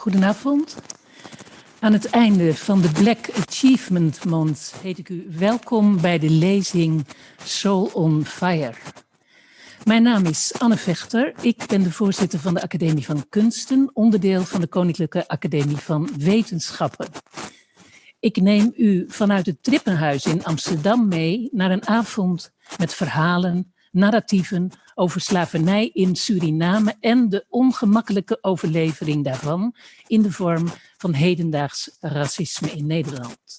Goedenavond. Aan het einde van de Black Achievement Month heet ik u welkom bij de lezing Soul on Fire. Mijn naam is Anne Vechter. Ik ben de voorzitter van de Academie van Kunsten, onderdeel van de Koninklijke Academie van Wetenschappen. Ik neem u vanuit het Trippenhuis in Amsterdam mee naar een avond met verhalen, narratieven over slavernij in Suriname en de ongemakkelijke overlevering daarvan in de vorm van hedendaags racisme in Nederland.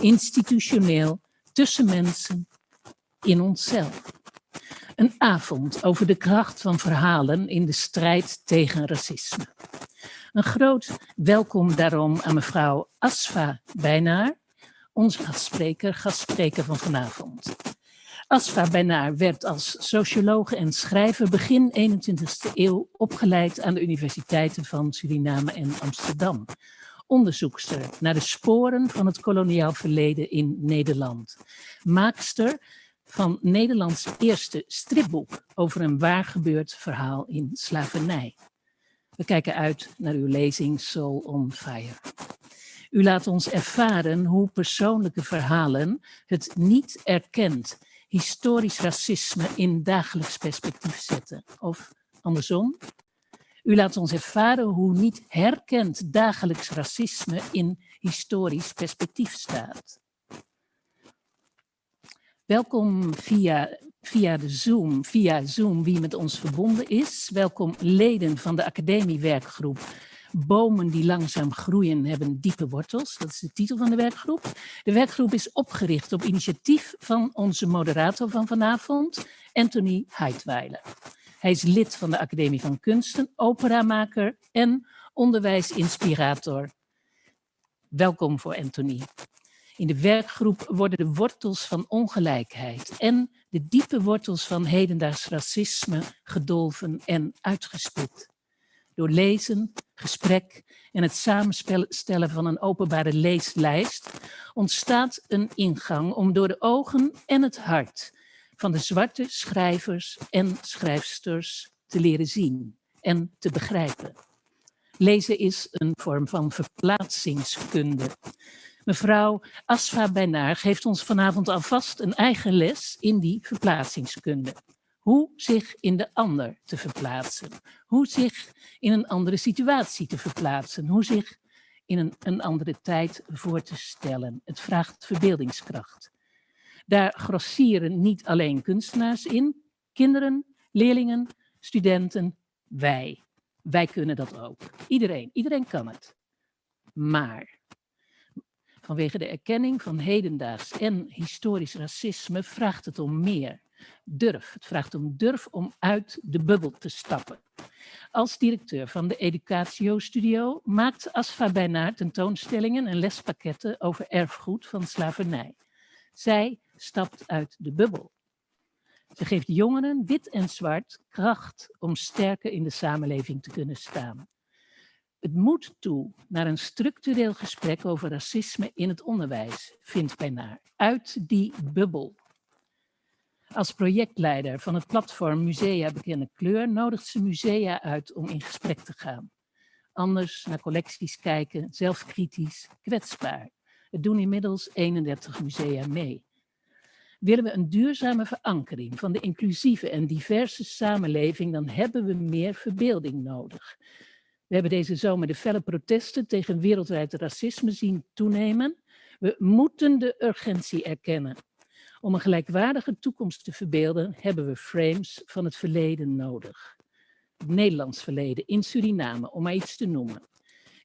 Institutioneel, tussen mensen, in onszelf. Een avond over de kracht van verhalen in de strijd tegen racisme. Een groot welkom daarom aan mevrouw Asfa Bijnaar, onze gastspreker, gastspreker van vanavond. Asfa Bijnaar werd als sociologe en schrijver begin 21e eeuw opgeleid aan de universiteiten van Suriname en Amsterdam. Onderzoekster naar de sporen van het koloniaal verleden in Nederland. Maakster van Nederlands eerste stripboek over een waar gebeurd verhaal in slavernij. We kijken uit naar uw lezing Soul on Fire. U laat ons ervaren hoe persoonlijke verhalen het niet erkend historisch racisme in dagelijks perspectief zetten. Of andersom, u laat ons ervaren hoe niet herkend dagelijks racisme in historisch perspectief staat. Welkom via, via de Zoom, via Zoom wie met ons verbonden is. Welkom leden van de academiewerkgroep Bomen die langzaam groeien hebben diepe wortels. Dat is de titel van de werkgroep. De werkgroep is opgericht op initiatief van onze moderator van vanavond, Anthony Heidweiler. Hij is lid van de Academie van Kunsten, operamaker en onderwijsinspirator. Welkom voor Anthony. In de werkgroep worden de wortels van ongelijkheid en de diepe wortels van hedendaags racisme gedolven en uitgespit. Door lezen, gesprek en het samenstellen van een openbare leeslijst ontstaat een ingang om door de ogen en het hart van de zwarte schrijvers en schrijfsters te leren zien en te begrijpen. Lezen is een vorm van verplaatsingskunde. Mevrouw Asfa Bijnaar geeft ons vanavond alvast een eigen les in die verplaatsingskunde. Hoe zich in de ander te verplaatsen. Hoe zich in een andere situatie te verplaatsen. Hoe zich in een, een andere tijd voor te stellen. Het vraagt verbeeldingskracht. Daar grossieren niet alleen kunstenaars in, kinderen, leerlingen, studenten, wij. Wij kunnen dat ook. Iedereen, iedereen kan het. Maar vanwege de erkenning van hedendaags en historisch racisme vraagt het om meer durf. Het vraagt om durf om uit de bubbel te stappen. Als directeur van de Educatio Studio maakt Asfa Bijnaar tentoonstellingen en lespakketten over erfgoed van slavernij. Zij stapt uit de bubbel. Ze geeft jongeren, wit en zwart, kracht om sterker in de samenleving te kunnen staan. Het moet toe naar een structureel gesprek over racisme in het onderwijs, vindt Bijnaar. Uit die bubbel. Als projectleider van het platform Musea Bekende Kleur nodigt ze musea uit om in gesprek te gaan. Anders naar collecties kijken, zelfkritisch, kwetsbaar. Het doen inmiddels 31 musea mee. Willen we een duurzame verankering van de inclusieve en diverse samenleving, dan hebben we meer verbeelding nodig. We hebben deze zomer de felle protesten tegen wereldwijd racisme zien toenemen. We moeten de urgentie erkennen. Om een gelijkwaardige toekomst te verbeelden hebben we frames van het verleden nodig. Het Nederlands verleden in Suriname, om maar iets te noemen.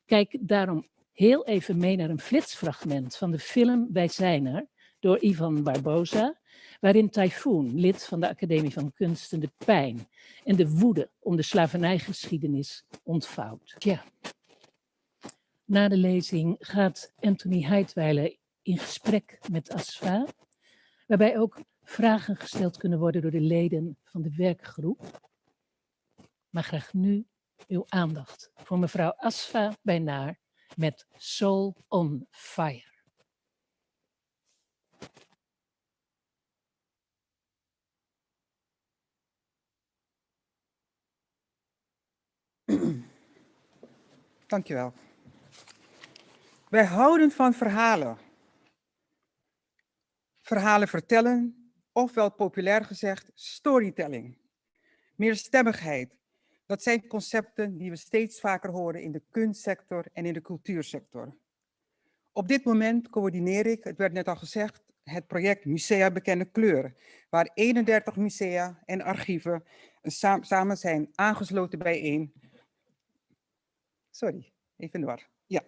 Kijk daarom heel even mee naar een flitsfragment van de film Wij zijn er, door Ivan Barbosa, waarin Typhoon, lid van de Academie van Kunsten, de pijn en de woede om de slavernijgeschiedenis ontvouwt. Ja. Na de lezing gaat Anthony Heidweiler in gesprek met Asfa, waarbij ook vragen gesteld kunnen worden door de leden van de werkgroep. Maar graag nu uw aandacht voor mevrouw Asfa Bijnaar met Soul on Fire. Dankjewel. Wij houden van verhalen. Verhalen vertellen, ofwel populair gezegd storytelling. Meerstemmigheid. Dat zijn concepten die we steeds vaker horen in de kunstsector en in de cultuursector. Op dit moment coördineer ik, het werd net al gezegd, het project Musea Bekende Kleuren, waar 31 musea en archieven samen zijn aangesloten bijeen. Sorry, even door. Ja,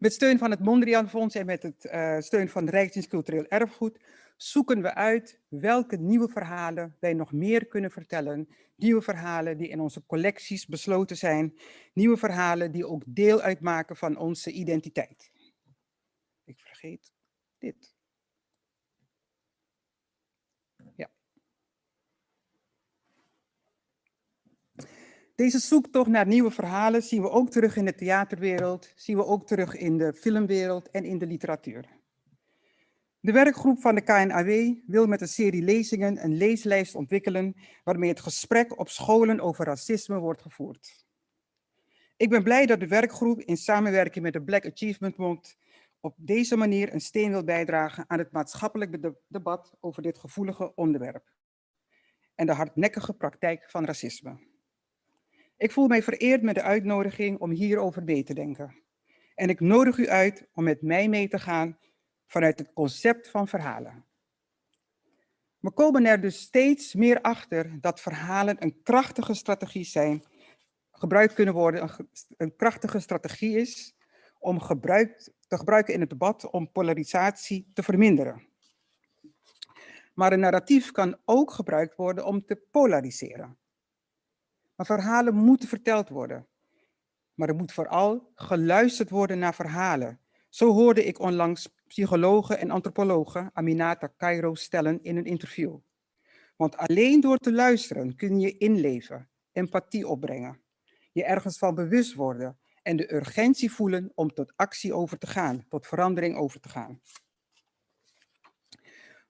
met steun van het Mondriaan Fonds en met het uh, steun van Rijksdienst Cultureel Erfgoed zoeken we uit welke nieuwe verhalen wij nog meer kunnen vertellen. Nieuwe verhalen die in onze collecties besloten zijn. Nieuwe verhalen die ook deel uitmaken van onze identiteit. Ik vergeet dit. Deze zoektocht naar nieuwe verhalen zien we ook terug in de theaterwereld, zien we ook terug in de filmwereld en in de literatuur. De werkgroep van de KNAW wil met een serie lezingen een leeslijst ontwikkelen waarmee het gesprek op scholen over racisme wordt gevoerd. Ik ben blij dat de werkgroep in samenwerking met de Black Achievement Bond op deze manier een steen wil bijdragen aan het maatschappelijk debat over dit gevoelige onderwerp en de hardnekkige praktijk van racisme. Ik voel mij vereerd met de uitnodiging om hierover mee te denken. En ik nodig u uit om met mij mee te gaan vanuit het concept van verhalen. We komen er dus steeds meer achter dat verhalen een krachtige strategie zijn, gebruikt kunnen worden, een, krachtige strategie is om te gebruiken in het debat om polarisatie te verminderen. Maar een narratief kan ook gebruikt worden om te polariseren. Maar verhalen moeten verteld worden. Maar er moet vooral geluisterd worden naar verhalen. Zo hoorde ik onlangs psychologen en antropologen Aminata Cairo stellen in een interview. Want alleen door te luisteren kun je inleven, empathie opbrengen, je ergens van bewust worden en de urgentie voelen om tot actie over te gaan, tot verandering over te gaan.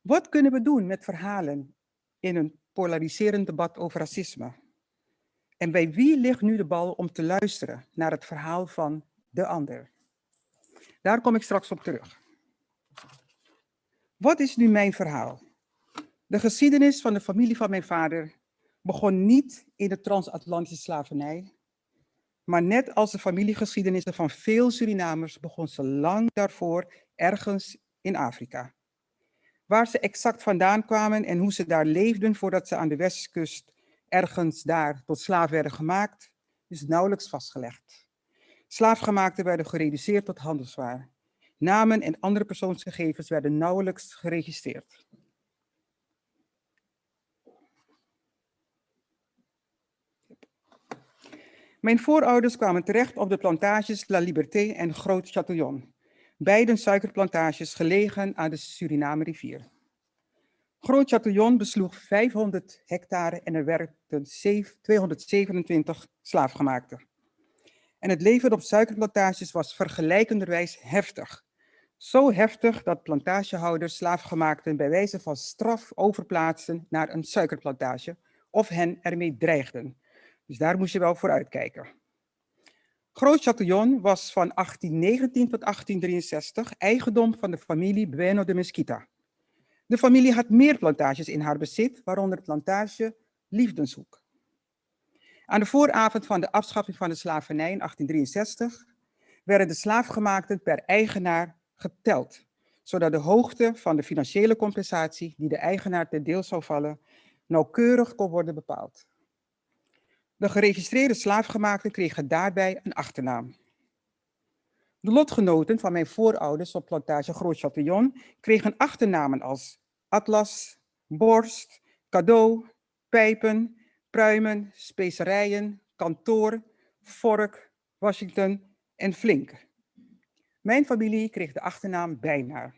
Wat kunnen we doen met verhalen in een polariserend debat over racisme? En bij wie ligt nu de bal om te luisteren naar het verhaal van de ander? Daar kom ik straks op terug. Wat is nu mijn verhaal? De geschiedenis van de familie van mijn vader begon niet in de transatlantische slavernij, maar net als de familiegeschiedenissen van veel Surinamers begon ze lang daarvoor ergens in Afrika. Waar ze exact vandaan kwamen en hoe ze daar leefden voordat ze aan de westkust ergens daar tot slaaf werden gemaakt, is nauwelijks vastgelegd. Slaafgemaakten werden gereduceerd tot handelswaar. Namen en andere persoonsgegevens werden nauwelijks geregistreerd. Mijn voorouders kwamen terecht op de plantages La Liberté en Groot Chatillon, beide suikerplantages gelegen aan de Suriname rivier. Groot Chatillon besloeg 500 hectare en er werkten 227 slaafgemaakten. En het leven op suikerplantages was vergelijkenderwijs heftig. Zo heftig dat plantagehouders slaafgemaakten bij wijze van straf overplaatsten naar een suikerplantage of hen ermee dreigden. Dus daar moest je wel voor uitkijken. Groot Chatillon was van 1819 tot 1863 eigendom van de familie Bueno de Mesquita. De familie had meer plantages in haar bezit, waaronder de plantage Liefdenshoek. Aan de vooravond van de afschaffing van de slavernij in 1863 werden de slaafgemaakten per eigenaar geteld, zodat de hoogte van de financiële compensatie die de eigenaar ten deel zou vallen, nauwkeurig kon worden bepaald. De geregistreerde slaafgemaakten kregen daarbij een achternaam. De lotgenoten van mijn voorouders op plantage Groot Chatillon kregen achternamen als atlas, borst, cadeau, pijpen, pruimen, specerijen, kantoor, vork, Washington en flink. Mijn familie kreeg de achternaam Bijnaar.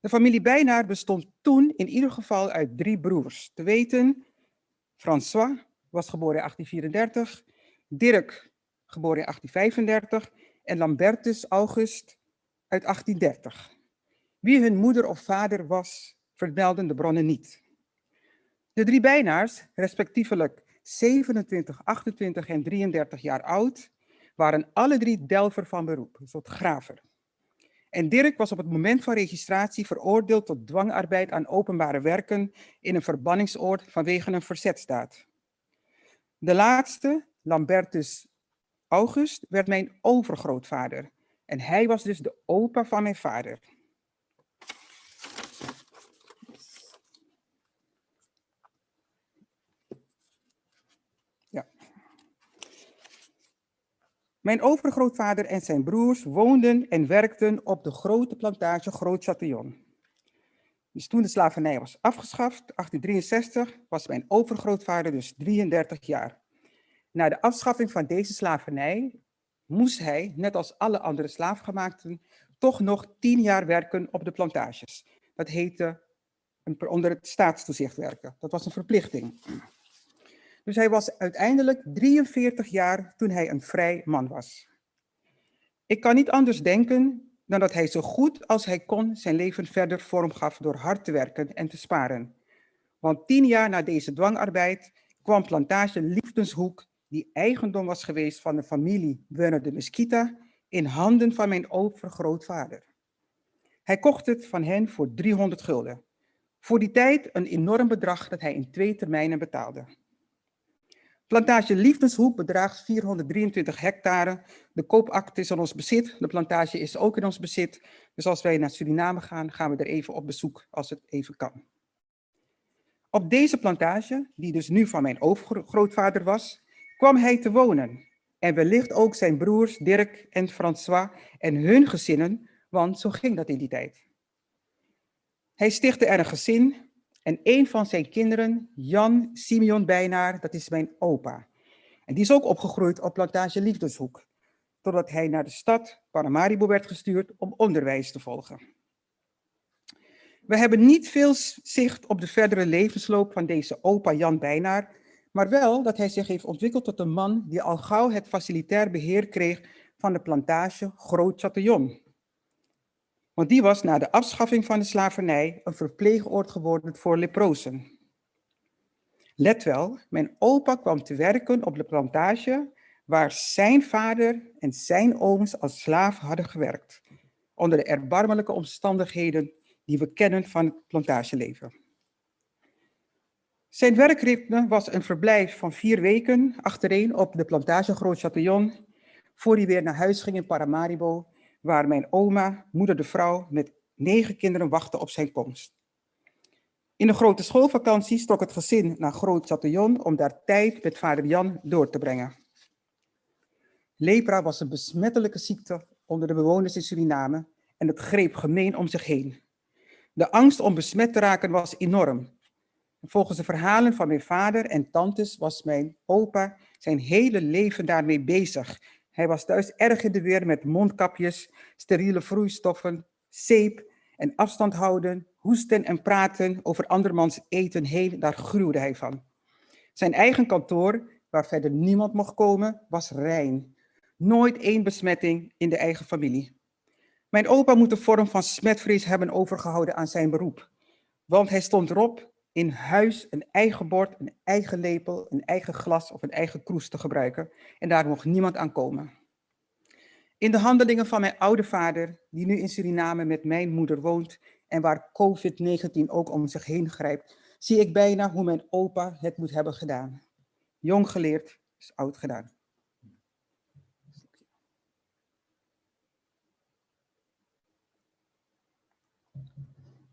De familie Bijnaar bestond toen in ieder geval uit drie broers. Te weten, François was geboren in 1834, Dirk geboren in 1835 en Lambertus August uit 1830. Wie hun moeder of vader was, vermelden de bronnen niet. De drie bijnaars, respectievelijk 27, 28 en 33 jaar oud, waren alle drie delver van beroep, een graver. En Dirk was op het moment van registratie veroordeeld tot dwangarbeid aan openbare werken in een verbanningsoord vanwege een verzetstaat. De laatste, Lambertus August, werd mijn overgrootvader. En hij was dus de opa van mijn vader. Mijn overgrootvader en zijn broers woonden en werkten op de grote plantage Groot Chatillon. Dus toen de slavernij was afgeschaft, 1863, was mijn overgrootvader dus 33 jaar. Na de afschaffing van deze slavernij moest hij, net als alle andere slaafgemaakten, toch nog 10 jaar werken op de plantages. Dat heette onder het staatstoezicht werken. Dat was een verplichting. Dus hij was uiteindelijk 43 jaar toen hij een vrij man was. Ik kan niet anders denken dan dat hij zo goed als hij kon zijn leven verder vormgaf door hard te werken en te sparen. Want tien jaar na deze dwangarbeid kwam plantage Liefdenshoek, die eigendom was geweest van de familie Werner de Mesquita, in handen van mijn overgrootvader. Hij kocht het van hen voor 300 gulden. Voor die tijd een enorm bedrag dat hij in twee termijnen betaalde. Plantage Liefdeshoek bedraagt 423 hectare. De koopact is in ons bezit. De plantage is ook in ons bezit. Dus als wij naar Suriname gaan, gaan we er even op bezoek als het even kan. Op deze plantage, die dus nu van mijn overgrootvader was, kwam hij te wonen. En wellicht ook zijn broers Dirk en François en hun gezinnen, want zo ging dat in die tijd. Hij stichtte er een gezin en een van zijn kinderen, Jan Simeon Bijnaar, dat is mijn opa. En die is ook opgegroeid op plantage Liefdeshoek, totdat hij naar de stad Paramaribo werd gestuurd om onderwijs te volgen. We hebben niet veel zicht op de verdere levensloop van deze opa Jan Bijnaar, maar wel dat hij zich heeft ontwikkeld tot een man die al gauw het facilitair beheer kreeg van de plantage Groot Chatillon. Want die was na de afschaffing van de slavernij een verpleegoord geworden voor leprozen. Let wel, mijn opa kwam te werken op de plantage waar zijn vader en zijn ooms als slaaf hadden gewerkt, onder de erbarmelijke omstandigheden die we kennen van het plantageleven. Zijn werkritme was een verblijf van vier weken achtereen op de plantage Groot Chatillon, voor hij weer naar huis ging in Paramaribo waar mijn oma, moeder de vrouw, met negen kinderen wachtte op zijn komst. In de grote schoolvakantie trok het gezin naar Groot Chatillon om daar tijd met vader Jan door te brengen. Lepra was een besmettelijke ziekte onder de bewoners in Suriname en het greep gemeen om zich heen. De angst om besmet te raken was enorm. Volgens de verhalen van mijn vader en tantes was mijn opa zijn hele leven daarmee bezig hij was thuis erg in de weer met mondkapjes, steriele vloeistoffen, zeep en afstand houden, hoesten en praten over andermans eten heen, daar gruwde hij van. Zijn eigen kantoor, waar verder niemand mocht komen, was rein. Nooit één besmetting in de eigen familie. Mijn opa moet de vorm van smetvrees hebben overgehouden aan zijn beroep. Want hij stond erop in huis een eigen bord, een eigen lepel, een eigen glas of een eigen kroes te gebruiken. En daar mocht niemand aan komen. In de handelingen van mijn oude vader, die nu in Suriname met mijn moeder woont en waar COVID-19 ook om zich heen grijpt, zie ik bijna hoe mijn opa het moet hebben gedaan. Jong geleerd is oud gedaan.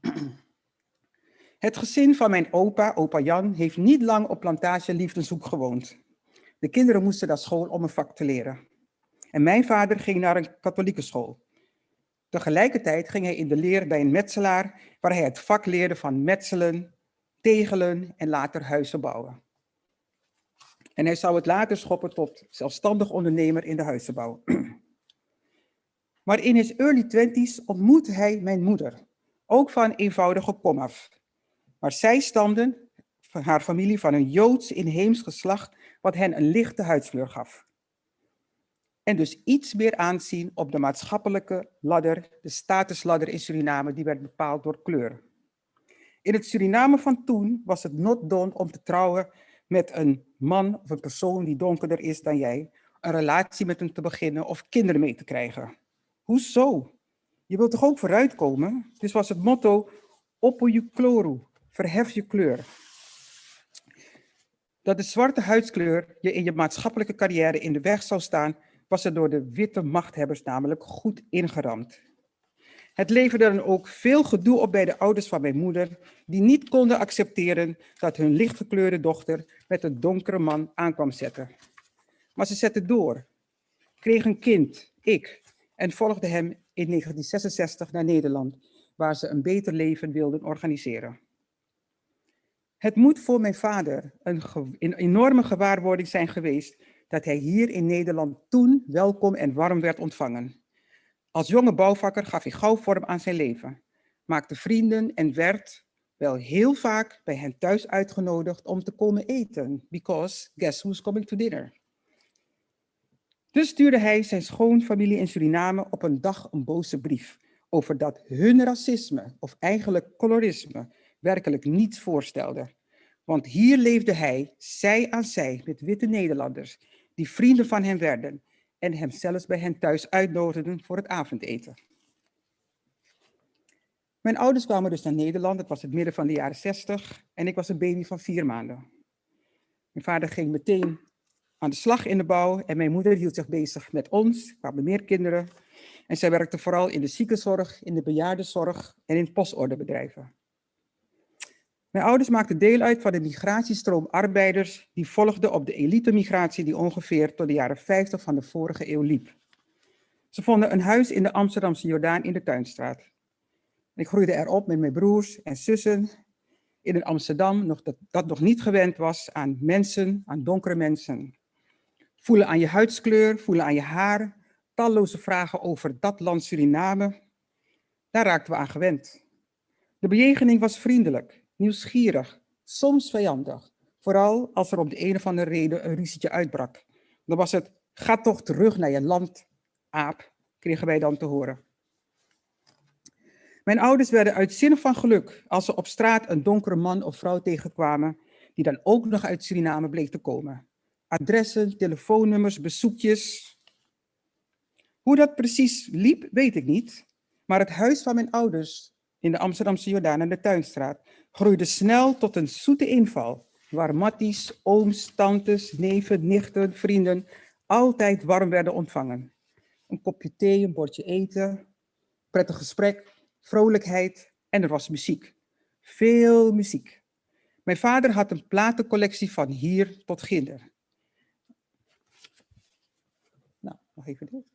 Het gezin van mijn opa, opa Jan, heeft niet lang op plantage Liefdeshoek gewoond. De kinderen moesten naar school om een vak te leren. En mijn vader ging naar een katholieke school. Tegelijkertijd ging hij in de leer bij een metselaar, waar hij het vak leerde van metselen, tegelen en later huizen bouwen. En hij zou het later schoppen tot zelfstandig ondernemer in de huizenbouw. Maar in his early twenties ontmoette hij mijn moeder, ook van eenvoudige komaf. Maar zij stamden, haar familie, van een Joods inheems geslacht, wat hen een lichte huidskleur gaf. En dus iets meer aanzien op de maatschappelijke ladder, de statusladder in Suriname, die werd bepaald door kleur. In het Suriname van toen was het not done om te trouwen met een man of een persoon die donkerder is dan jij, een relatie met hem te beginnen of kinderen mee te krijgen. Hoezo? Je wilt toch ook vooruitkomen? Dus was het motto, oppo kloru, verhef je kleur. Dat de zwarte huidskleur je in je maatschappelijke carrière in de weg zou staan, was er door de witte machthebbers namelijk goed ingeramd. Het leverde dan ook veel gedoe op bij de ouders van mijn moeder, die niet konden accepteren dat hun lichtgekleurde dochter met een donkere man aankwam zetten. Maar ze zette door, kreeg een kind, ik, en volgde hem in 1966 naar Nederland, waar ze een beter leven wilden organiseren. Het moet voor mijn vader een, een, enorme gewaarwording zijn geweest dat hij hier in Nederland toen welkom en warm werd ontvangen. Als jonge bouwvakker gaf hij gauw vorm aan zijn leven, maakte vrienden en werd wel heel vaak bij hen thuis uitgenodigd om te komen eten, because guess who's coming to dinner? Dus stuurde hij zijn schoonfamilie in Suriname op een dag een boze brief over dat hun racisme, of eigenlijk colorisme, werkelijk niets voorstelde. Want hier leefde hij, zij aan zij, met witte Nederlanders, die vrienden van hem werden en hem zelfs bij hen thuis uitnodigden voor het avondeten. Mijn ouders kwamen dus naar Nederland, het was het midden van de jaren 60 en ik was een baby van vier maanden. Mijn vader ging meteen aan de slag in de bouw en mijn moeder hield zich bezig met ons, hadden meer kinderen. En zij werkte vooral in de ziekenzorg, in de bejaardenzorg en in postordebedrijven. Mijn ouders maakten deel uit van de migratiestroom arbeiders die volgde op de elite-migratie die ongeveer tot de jaren 50 van de vorige eeuw liep. Ze vonden een huis in de Amsterdamse Jordaan in de Tuinstraat. Ik groeide erop met mijn broers en zussen in een Amsterdam nog dat, dat nog niet gewend was aan mensen, aan donkere mensen. Voelen aan je huidskleur, voelen aan je haar, talloze vragen over dat land Suriname. Daar raakten we aan gewend. De bejegening was vriendelijk nieuwsgierig, soms vijandig. Vooral als er om de een of andere reden een ruzietje uitbrak. Dan was het, ga toch terug naar je land, aap, kregen wij dan te horen. Mijn ouders werden uitzinnig van geluk als ze op straat een donkere man of vrouw tegenkwamen, die dan ook nog uit Suriname bleek te komen. Adressen, telefoonnummers, bezoekjes. Hoe dat precies liep, weet ik niet. Maar het huis van mijn ouders in de Amsterdamse Jordaan en de Tuinstraat groeide snel tot een zoete inval, waar matties, ooms, tantes, neven, nichten, vrienden altijd warm werden ontvangen. Een kopje thee, een bordje eten, prettig gesprek, vrolijkheid en er was muziek. Veel muziek. Mijn vader had een platencollectie van hier tot ginder. Nou, nog even dit.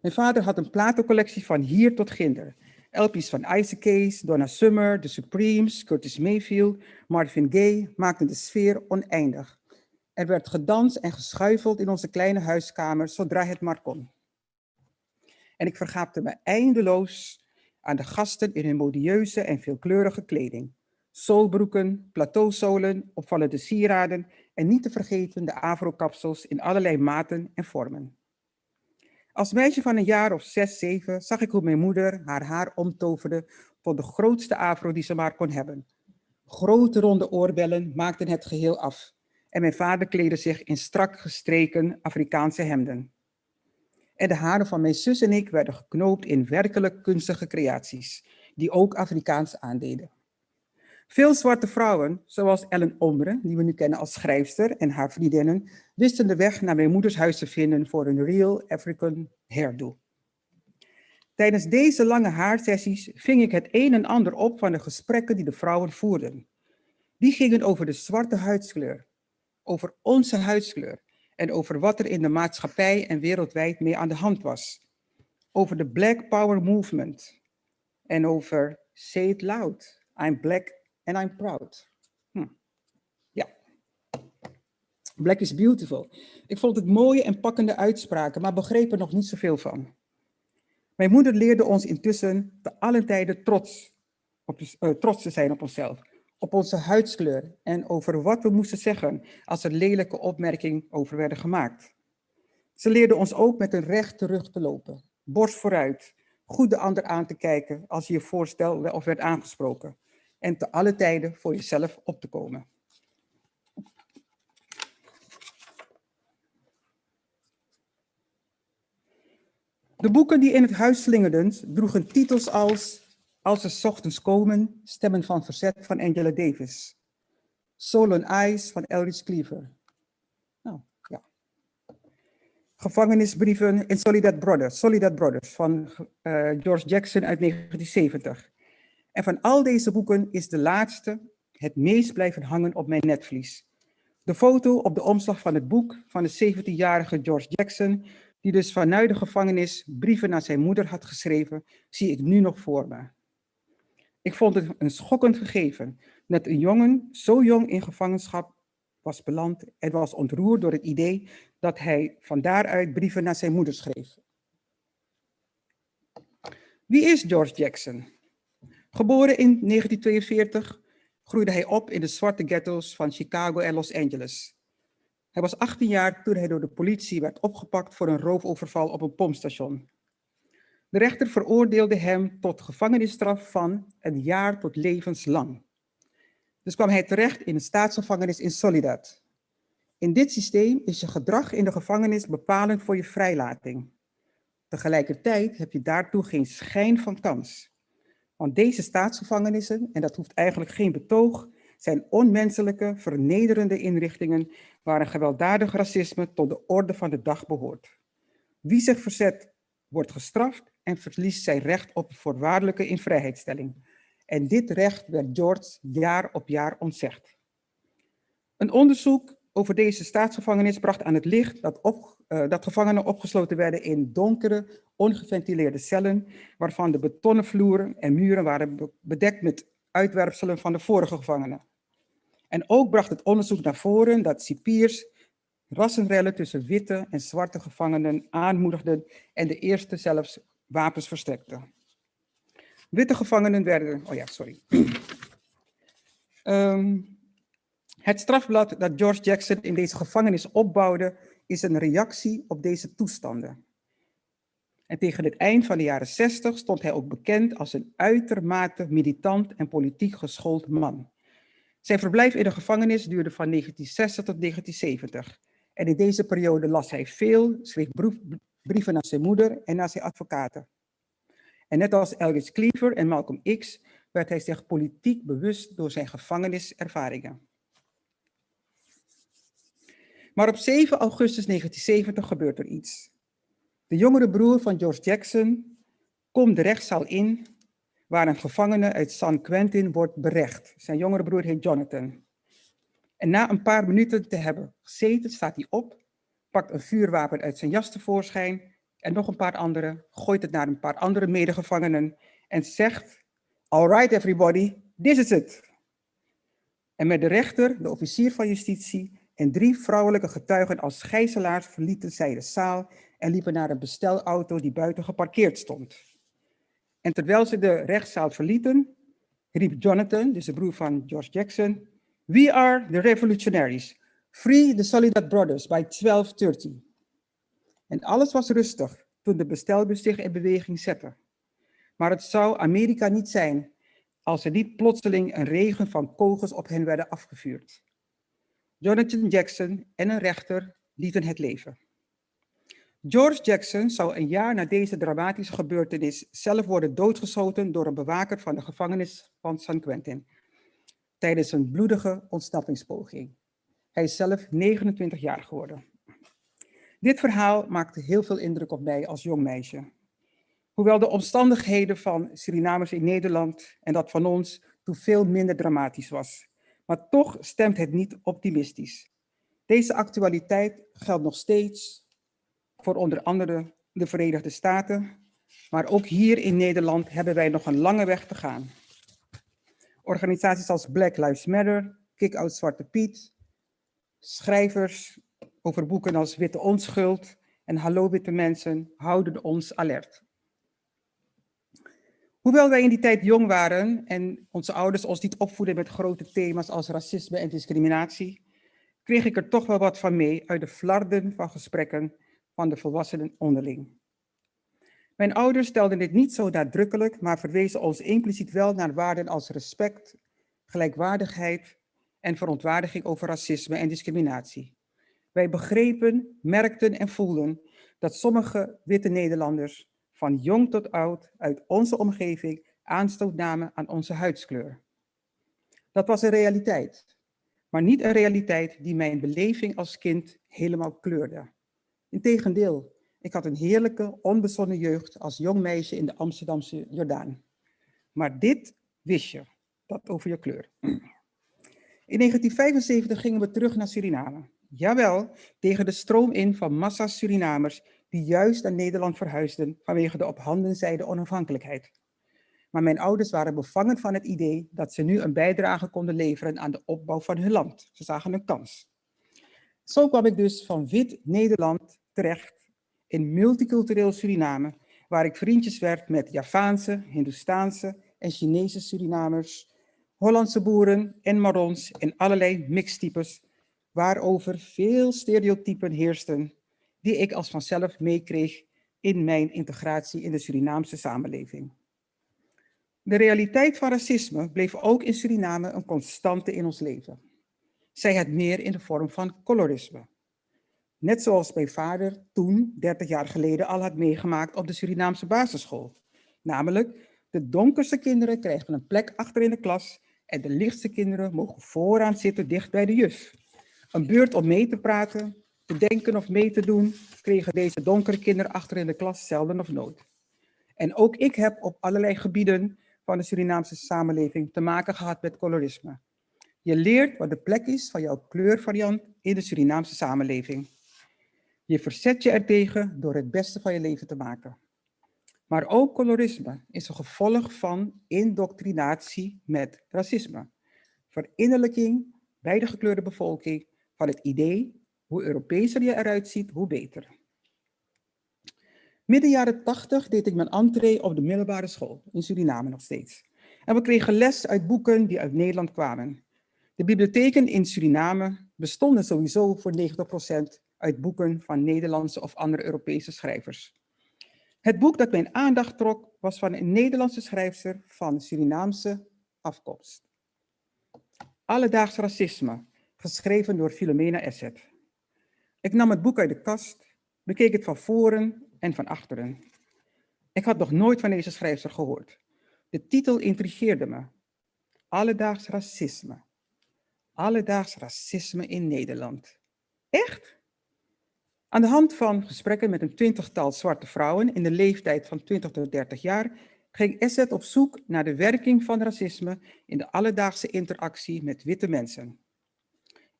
Mijn vader had een platencollectie van hier tot ginder. LP's van Isaac Case, Donna Summer, The Supremes, Curtis Mayfield, Marvin Gaye maakten de sfeer oneindig. Er werd gedanst en geschuifeld in onze kleine huiskamer zodra het maar kon. En ik vergaapte me eindeloos aan de gasten in hun modieuze en veelkleurige kleding. Soulbroeken, plateauzolen, opvallende sieraden en niet te vergeten de afro-kapsels in allerlei maten en vormen. Als meisje van een jaar of zes, zeven zag ik hoe mijn moeder haar haar omtoverde tot de grootste afro die ze maar kon hebben. Grote ronde oorbellen maakten het geheel af en mijn vader kleedde zich in strak gestreken Afrikaanse hemden. En de haren van mijn zus en ik werden geknoopt in werkelijk kunstige creaties, die ook Afrikaans aandeden. Veel zwarte vrouwen, zoals Ellen Ombre, die we nu kennen als schrijfster, en haar vriendinnen, wisten de weg naar mijn moeders huis te vinden voor een real African hairdo. Tijdens deze lange haarsessies ving ik het een en ander op van de gesprekken die de vrouwen voerden. Die gingen over de zwarte huidskleur, over onze huidskleur en over wat er in de maatschappij en wereldwijd mee aan de hand was. Over de Black Power Movement en over Say It Loud, I'm Black and I'm proud. Hm. Ja. Black is beautiful. Ik vond het mooie en pakkende uitspraken, maar begreep er nog niet zoveel van. Mijn moeder leerde ons intussen te allen tijden trots, op, uh, trots te zijn op onszelf, op onze huidskleur en over wat we moesten zeggen als er lelijke opmerkingen over werden gemaakt. Ze leerde ons ook met een rechte rug te lopen, borst vooruit, goed de ander aan te kijken als je je voorstelde of werd aangesproken en te alle tijden voor jezelf op te komen. De boeken die in het huis slingerden droegen titels als Als ze ochtends komen, Stemmen van Verzet van Angela Davis. Soul Ice van Elrich Cleaver. Nou, ja. Gevangenisbrieven in Solidad Brothers, Solidad Brothers van uh, George Jackson uit 1970. En van al deze boeken is de laatste het meest blijven hangen op mijn netvlies. De foto op de omslag van het boek van de 17-jarige George Jackson, die dus vanuit de gevangenis brieven naar zijn moeder had geschreven, zie ik nu nog voor me. Ik vond het een schokkend gegeven dat een jongen zo jong in gevangenschap was beland en was ontroerd door het idee dat hij van daaruit brieven naar zijn moeder schreef. Wie is George Jackson? Geboren in 1942 groeide hij op in de zwarte ghetto's van Chicago en Los Angeles. Hij was 18 jaar toen hij door de politie werd opgepakt voor een roofoverval op een pompstation. De rechter veroordeelde hem tot gevangenisstraf van een jaar tot levenslang. Dus kwam hij terecht in een staatsgevangenis in Solidad. In dit systeem is je gedrag in de gevangenis bepalend voor je vrijlating. Tegelijkertijd heb je daartoe geen schijn van kans. Want deze staatsgevangenissen, en dat hoeft eigenlijk geen betoog, zijn onmenselijke, vernederende inrichtingen waar een gewelddadig racisme tot de orde van de dag behoort. Wie zich verzet, wordt gestraft en verliest zijn recht op voorwaardelijke invrijheidstelling. En dit recht werd George jaar op jaar ontzegd. Een onderzoek over deze staatsgevangenis bracht aan het licht dat, op, uh, dat gevangenen opgesloten werden in donkere, ongeventileerde cellen, waarvan de betonnen vloeren en muren waren bedekt met uitwerpselen van de vorige gevangenen. En ook bracht het onderzoek naar voren dat cipiers rassenrellen tussen witte en zwarte gevangenen aanmoedigden en de eerste zelfs wapens verstrekten. Witte gevangenen werden, oh ja, sorry. um, het strafblad dat George Jackson in deze gevangenis opbouwde, is een reactie op deze toestanden. En tegen het eind van de jaren 60 stond hij ook bekend als een uitermate militant en politiek geschoold man. Zijn verblijf in de gevangenis duurde van 1960 tot 1970. En in deze periode las hij veel, schreef brieven naar zijn moeder en naar zijn advocaten. En net als Elgis Cleaver en Malcolm X werd hij zich politiek bewust door zijn gevangeniservaringen. Maar op 7 augustus 1970 gebeurt er iets. De jongere broer van George Jackson komt de rechtszaal in waar een gevangene uit San Quentin wordt berecht. Zijn jongere broer heet Jonathan. En na een paar minuten te hebben gezeten, staat hij op, pakt een vuurwapen uit zijn jas tevoorschijn en nog een paar andere, gooit het naar een paar andere medegevangenen en zegt, all right everybody, this is it. En met de rechter, de officier van justitie en drie vrouwelijke getuigen als gijzelaars verlieten zij de zaal en liepen naar een bestelauto die buiten geparkeerd stond. En terwijl ze de rechtszaal verlieten, riep Jonathan, dus de broer van George Jackson, We are the revolutionaries. Free the Solidad Brothers by 1230. En alles was rustig toen de bestelbus zich in beweging zette. Maar het zou Amerika niet zijn als er niet plotseling een regen van kogels op hen werden afgevuurd. Jonathan Jackson en een rechter lieten het leven. George Jackson zou een jaar na deze dramatische gebeurtenis zelf worden doodgeschoten door een bewaker van de gevangenis van San Quentin tijdens een bloedige ontsnappingspoging. Hij is zelf 29 jaar geworden. Dit verhaal maakte heel veel indruk op mij als jong meisje. Hoewel de omstandigheden van Surinamers in Nederland en dat van ons toen veel minder dramatisch was. Maar toch stemt het niet optimistisch. Deze actualiteit geldt nog steeds voor onder andere de Verenigde Staten, maar ook hier in Nederland hebben wij nog een lange weg te gaan. Organisaties als Black Lives Matter, Kick Out Zwarte Piet, schrijvers over boeken als Witte Onschuld en Hallo Witte Mensen houden ons alert. Hoewel wij in die tijd jong waren en onze ouders ons niet opvoeden met grote thema's als racisme en discriminatie, kreeg ik er toch wel wat van mee uit de flarden van gesprekken van de volwassenen onderling. Mijn ouders stelden dit niet zo nadrukkelijk, maar verwezen ons impliciet wel naar waarden als respect, gelijkwaardigheid en verontwaardiging over racisme en discriminatie. Wij begrepen, merkten en voelden dat sommige witte Nederlanders van jong tot oud uit onze omgeving aanstoot namen aan onze huidskleur. Dat was een realiteit, maar niet een realiteit die mijn beleving als kind helemaal kleurde. Integendeel, ik had een heerlijke, onbezonnen jeugd als jong meisje in de Amsterdamse Jordaan. Maar dit wist je, dat over je kleur. In 1975 gingen we terug naar Suriname. Jawel, tegen de stroom in van massa Surinamers die juist naar Nederland verhuisden vanwege de op handen zijde onafhankelijkheid. Maar mijn ouders waren bevangen van het idee dat ze nu een bijdrage konden leveren aan de opbouw van hun land. Ze zagen een kans. Zo kwam ik dus van wit Nederland terecht in multicultureel Suriname, waar ik vriendjes werd met Javaanse, Hindoestaanse en Chinese Surinamers, Hollandse boeren en Marons en allerlei mixtypes, waarover veel stereotypen heersten, die ik als vanzelf meekreeg in mijn integratie in de Surinaamse samenleving. De realiteit van racisme bleef ook in Suriname een constante in ons leven. Zij het meer in de vorm van colorisme. Net zoals mijn vader toen, 30 jaar geleden, al had meegemaakt op de Surinaamse basisschool. Namelijk, de donkerste kinderen krijgen een plek achter in de klas en de lichtste kinderen mogen vooraan zitten dicht bij de juf. Een beurt om mee te praten, te denken of mee te doen, kregen deze donkere kinderen achter in de klas zelden of nooit. En ook ik heb op allerlei gebieden van de Surinaamse samenleving te maken gehad met colorisme. Je leert wat de plek is van jouw kleurvariant in de Surinaamse samenleving. Je verzet je ertegen door het beste van je leven te maken. Maar ook colorisme is een gevolg van indoctrinatie met racisme. Verinnerlijking bij de gekleurde bevolking van het idee, hoe Europeeser je eruit ziet, hoe beter. Midden jaren 80 deed ik mijn entree op de middelbare school, in Suriname nog steeds. En we kregen les uit boeken die uit Nederland kwamen. De bibliotheken in Suriname bestonden sowieso voor 90% uit boeken van Nederlandse of andere Europese schrijvers. Het boek dat mijn aandacht trok was van een Nederlandse schrijfster van Surinaamse afkomst. Alledaags racisme, geschreven door Philomena Esset. Ik nam het boek uit de kast, bekeek het van voren en van achteren. Ik had nog nooit van deze schrijfster gehoord. De titel intrigeerde me. Alledaags racisme. Alledaags racisme in Nederland. Echt? Aan de hand van gesprekken met een twintigtal zwarte vrouwen in de leeftijd van 20 tot 30 jaar ging Esset op zoek naar de werking van racisme in de alledaagse interactie met witte mensen.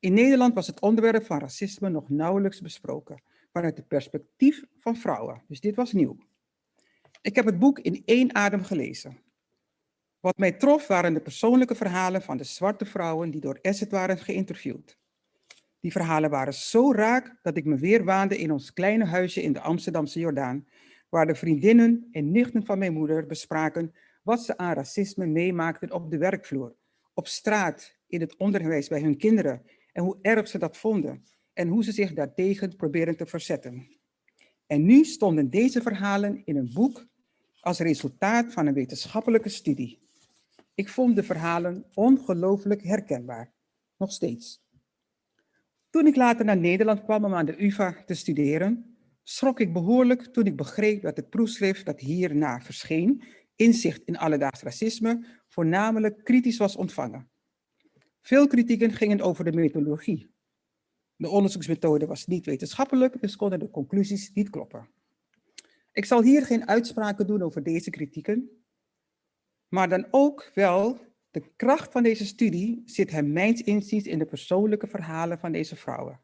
In Nederland was het onderwerp van racisme nog nauwelijks besproken, vanuit het perspectief van vrouwen. Dus dit was nieuw. Ik heb het boek in één adem gelezen. Wat mij trof waren de persoonlijke verhalen van de zwarte vrouwen die door Esset waren geïnterviewd. Die verhalen waren zo raak dat ik me weer waande in ons kleine huisje in de Amsterdamse Jordaan, waar de vriendinnen en nichten van mijn moeder bespraken wat ze aan racisme meemaakten op de werkvloer, op straat, in het onderwijs bij hun kinderen en hoe erg ze dat vonden en hoe ze zich daartegen proberen te verzetten. En nu stonden deze verhalen in een boek als resultaat van een wetenschappelijke studie. Ik vond de verhalen ongelooflijk herkenbaar, nog steeds. Toen ik later naar Nederland kwam om aan de UvA te studeren, schrok ik behoorlijk toen ik begreep dat het proefschrift dat hierna verscheen, Inzicht in alledaags racisme, voornamelijk kritisch was ontvangen. Veel kritieken gingen over de methodologie. De onderzoeksmethode was niet wetenschappelijk, dus konden de conclusies niet kloppen. Ik zal hier geen uitspraken doen over deze kritieken, maar dan ook wel de kracht van deze studie zit hem mijns inziens in de persoonlijke verhalen van deze vrouwen.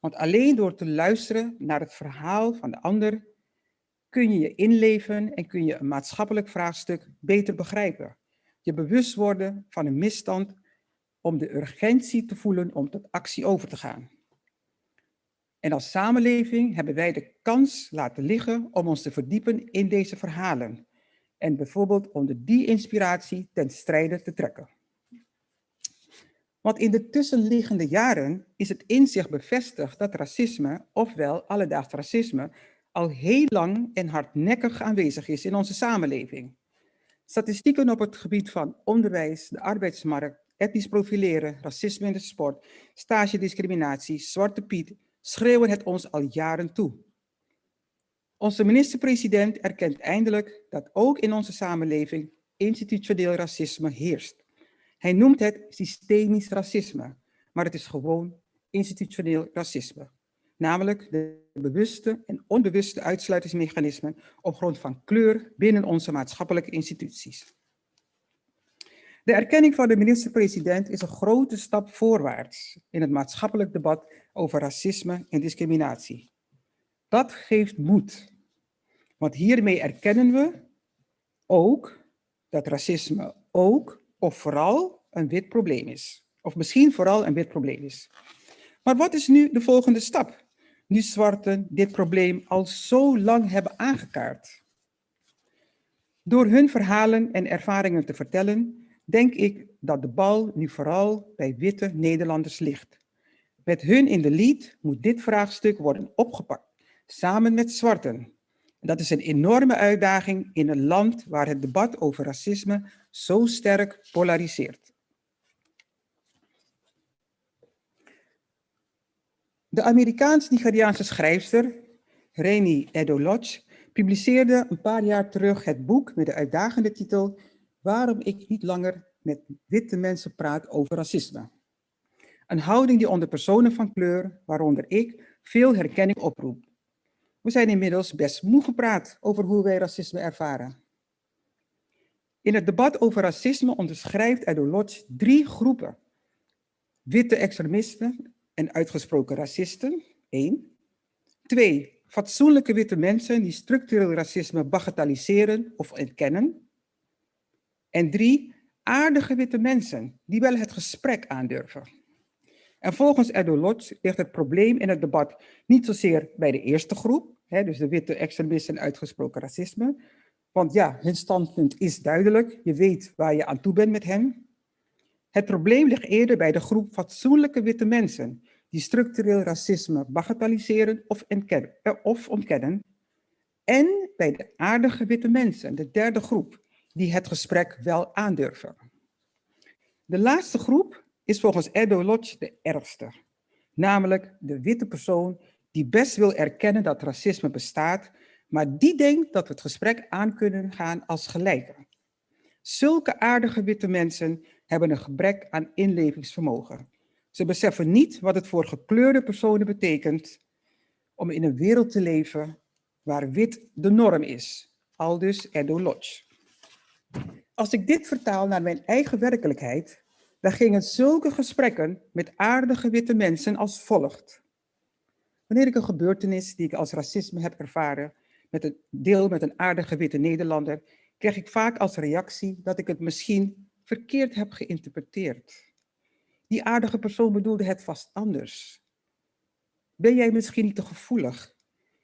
Want alleen door te luisteren naar het verhaal van de ander kun je je inleven en kun je een maatschappelijk vraagstuk beter begrijpen. Je bewust worden van een misstand om de urgentie te voelen om tot actie over te gaan. En als samenleving hebben wij de kans laten liggen om ons te verdiepen in deze verhalen en bijvoorbeeld onder die inspiratie ten strijde te trekken. Want in de tussenliggende jaren is het inzicht bevestigd dat racisme, ofwel alledaags racisme, al heel lang en hardnekkig aanwezig is in onze samenleving. Statistieken op het gebied van onderwijs, de arbeidsmarkt, etnisch profileren, racisme in de sport, stagediscriminatie, zwarte piet, schreeuwen het ons al jaren toe. Onze minister-president erkent eindelijk dat ook in onze samenleving institutioneel racisme heerst. Hij noemt het systemisch racisme, maar het is gewoon institutioneel racisme. Namelijk de bewuste en onbewuste uitsluitingsmechanismen op grond van kleur binnen onze maatschappelijke instituties. De erkenning van de minister-president is een grote stap voorwaarts in het maatschappelijk debat over racisme en discriminatie. Dat geeft moed, want hiermee erkennen we ook dat racisme ook of vooral een wit probleem is. Of misschien vooral een wit probleem is. Maar wat is nu de volgende stap? Nu zwarten dit probleem al zo lang hebben aangekaart. Door hun verhalen en ervaringen te vertellen, denk ik dat de bal nu vooral bij witte Nederlanders ligt. Met hun in de lead moet dit vraagstuk worden opgepakt, samen met zwarten. Dat is een enorme uitdaging in een land waar het debat over racisme zo sterk polariseert. De Amerikaans-Nigeriaanse schrijfster Reni Edolodge publiceerde een paar jaar terug het boek met de uitdagende titel Waarom ik niet langer met witte mensen praat over racisme. Een houding die onder personen van kleur, waaronder ik, veel herkenning oproept. We zijn inmiddels best moe gepraat over hoe wij racisme ervaren. In het debat over racisme onderschrijft Edolodge drie groepen. Witte extremisten en uitgesproken racisten, één. Twee, fatsoenlijke witte mensen die structureel racisme bagatelliseren of ontkennen. En drie, aardige witte mensen die wel het gesprek aandurven. En volgens Edolodge ligt het probleem in het debat niet zozeer bij de eerste groep, hè, dus de witte extremisten en uitgesproken racisme, want ja, hun standpunt is duidelijk, je weet waar je aan toe bent met hen. Het probleem ligt eerder bij de groep fatsoenlijke witte mensen die structureel racisme bagatelliseren of, eh, of ontkennen. En bij de aardige witte mensen, de derde groep, die het gesprek wel aandurven. De laatste groep is volgens Edo Lodge de ergste. Namelijk de witte persoon die best wil erkennen dat racisme bestaat, maar die denkt dat we het gesprek aan kunnen gaan als gelijken. Zulke aardige witte mensen hebben een gebrek aan inlevingsvermogen. Ze beseffen niet wat het voor gekleurde personen betekent om in een wereld te leven waar wit de norm is. Aldus Edo Lodge. Als ik dit vertaal naar mijn eigen werkelijkheid, dan gingen zulke gesprekken met aardige witte mensen als volgt. Wanneer ik een gebeurtenis die ik als racisme heb ervaren, met een deel met een aardige witte Nederlander, krijg ik vaak als reactie dat ik het misschien verkeerd heb geïnterpreteerd. Die aardige persoon bedoelde het vast anders. Ben jij misschien niet te gevoelig?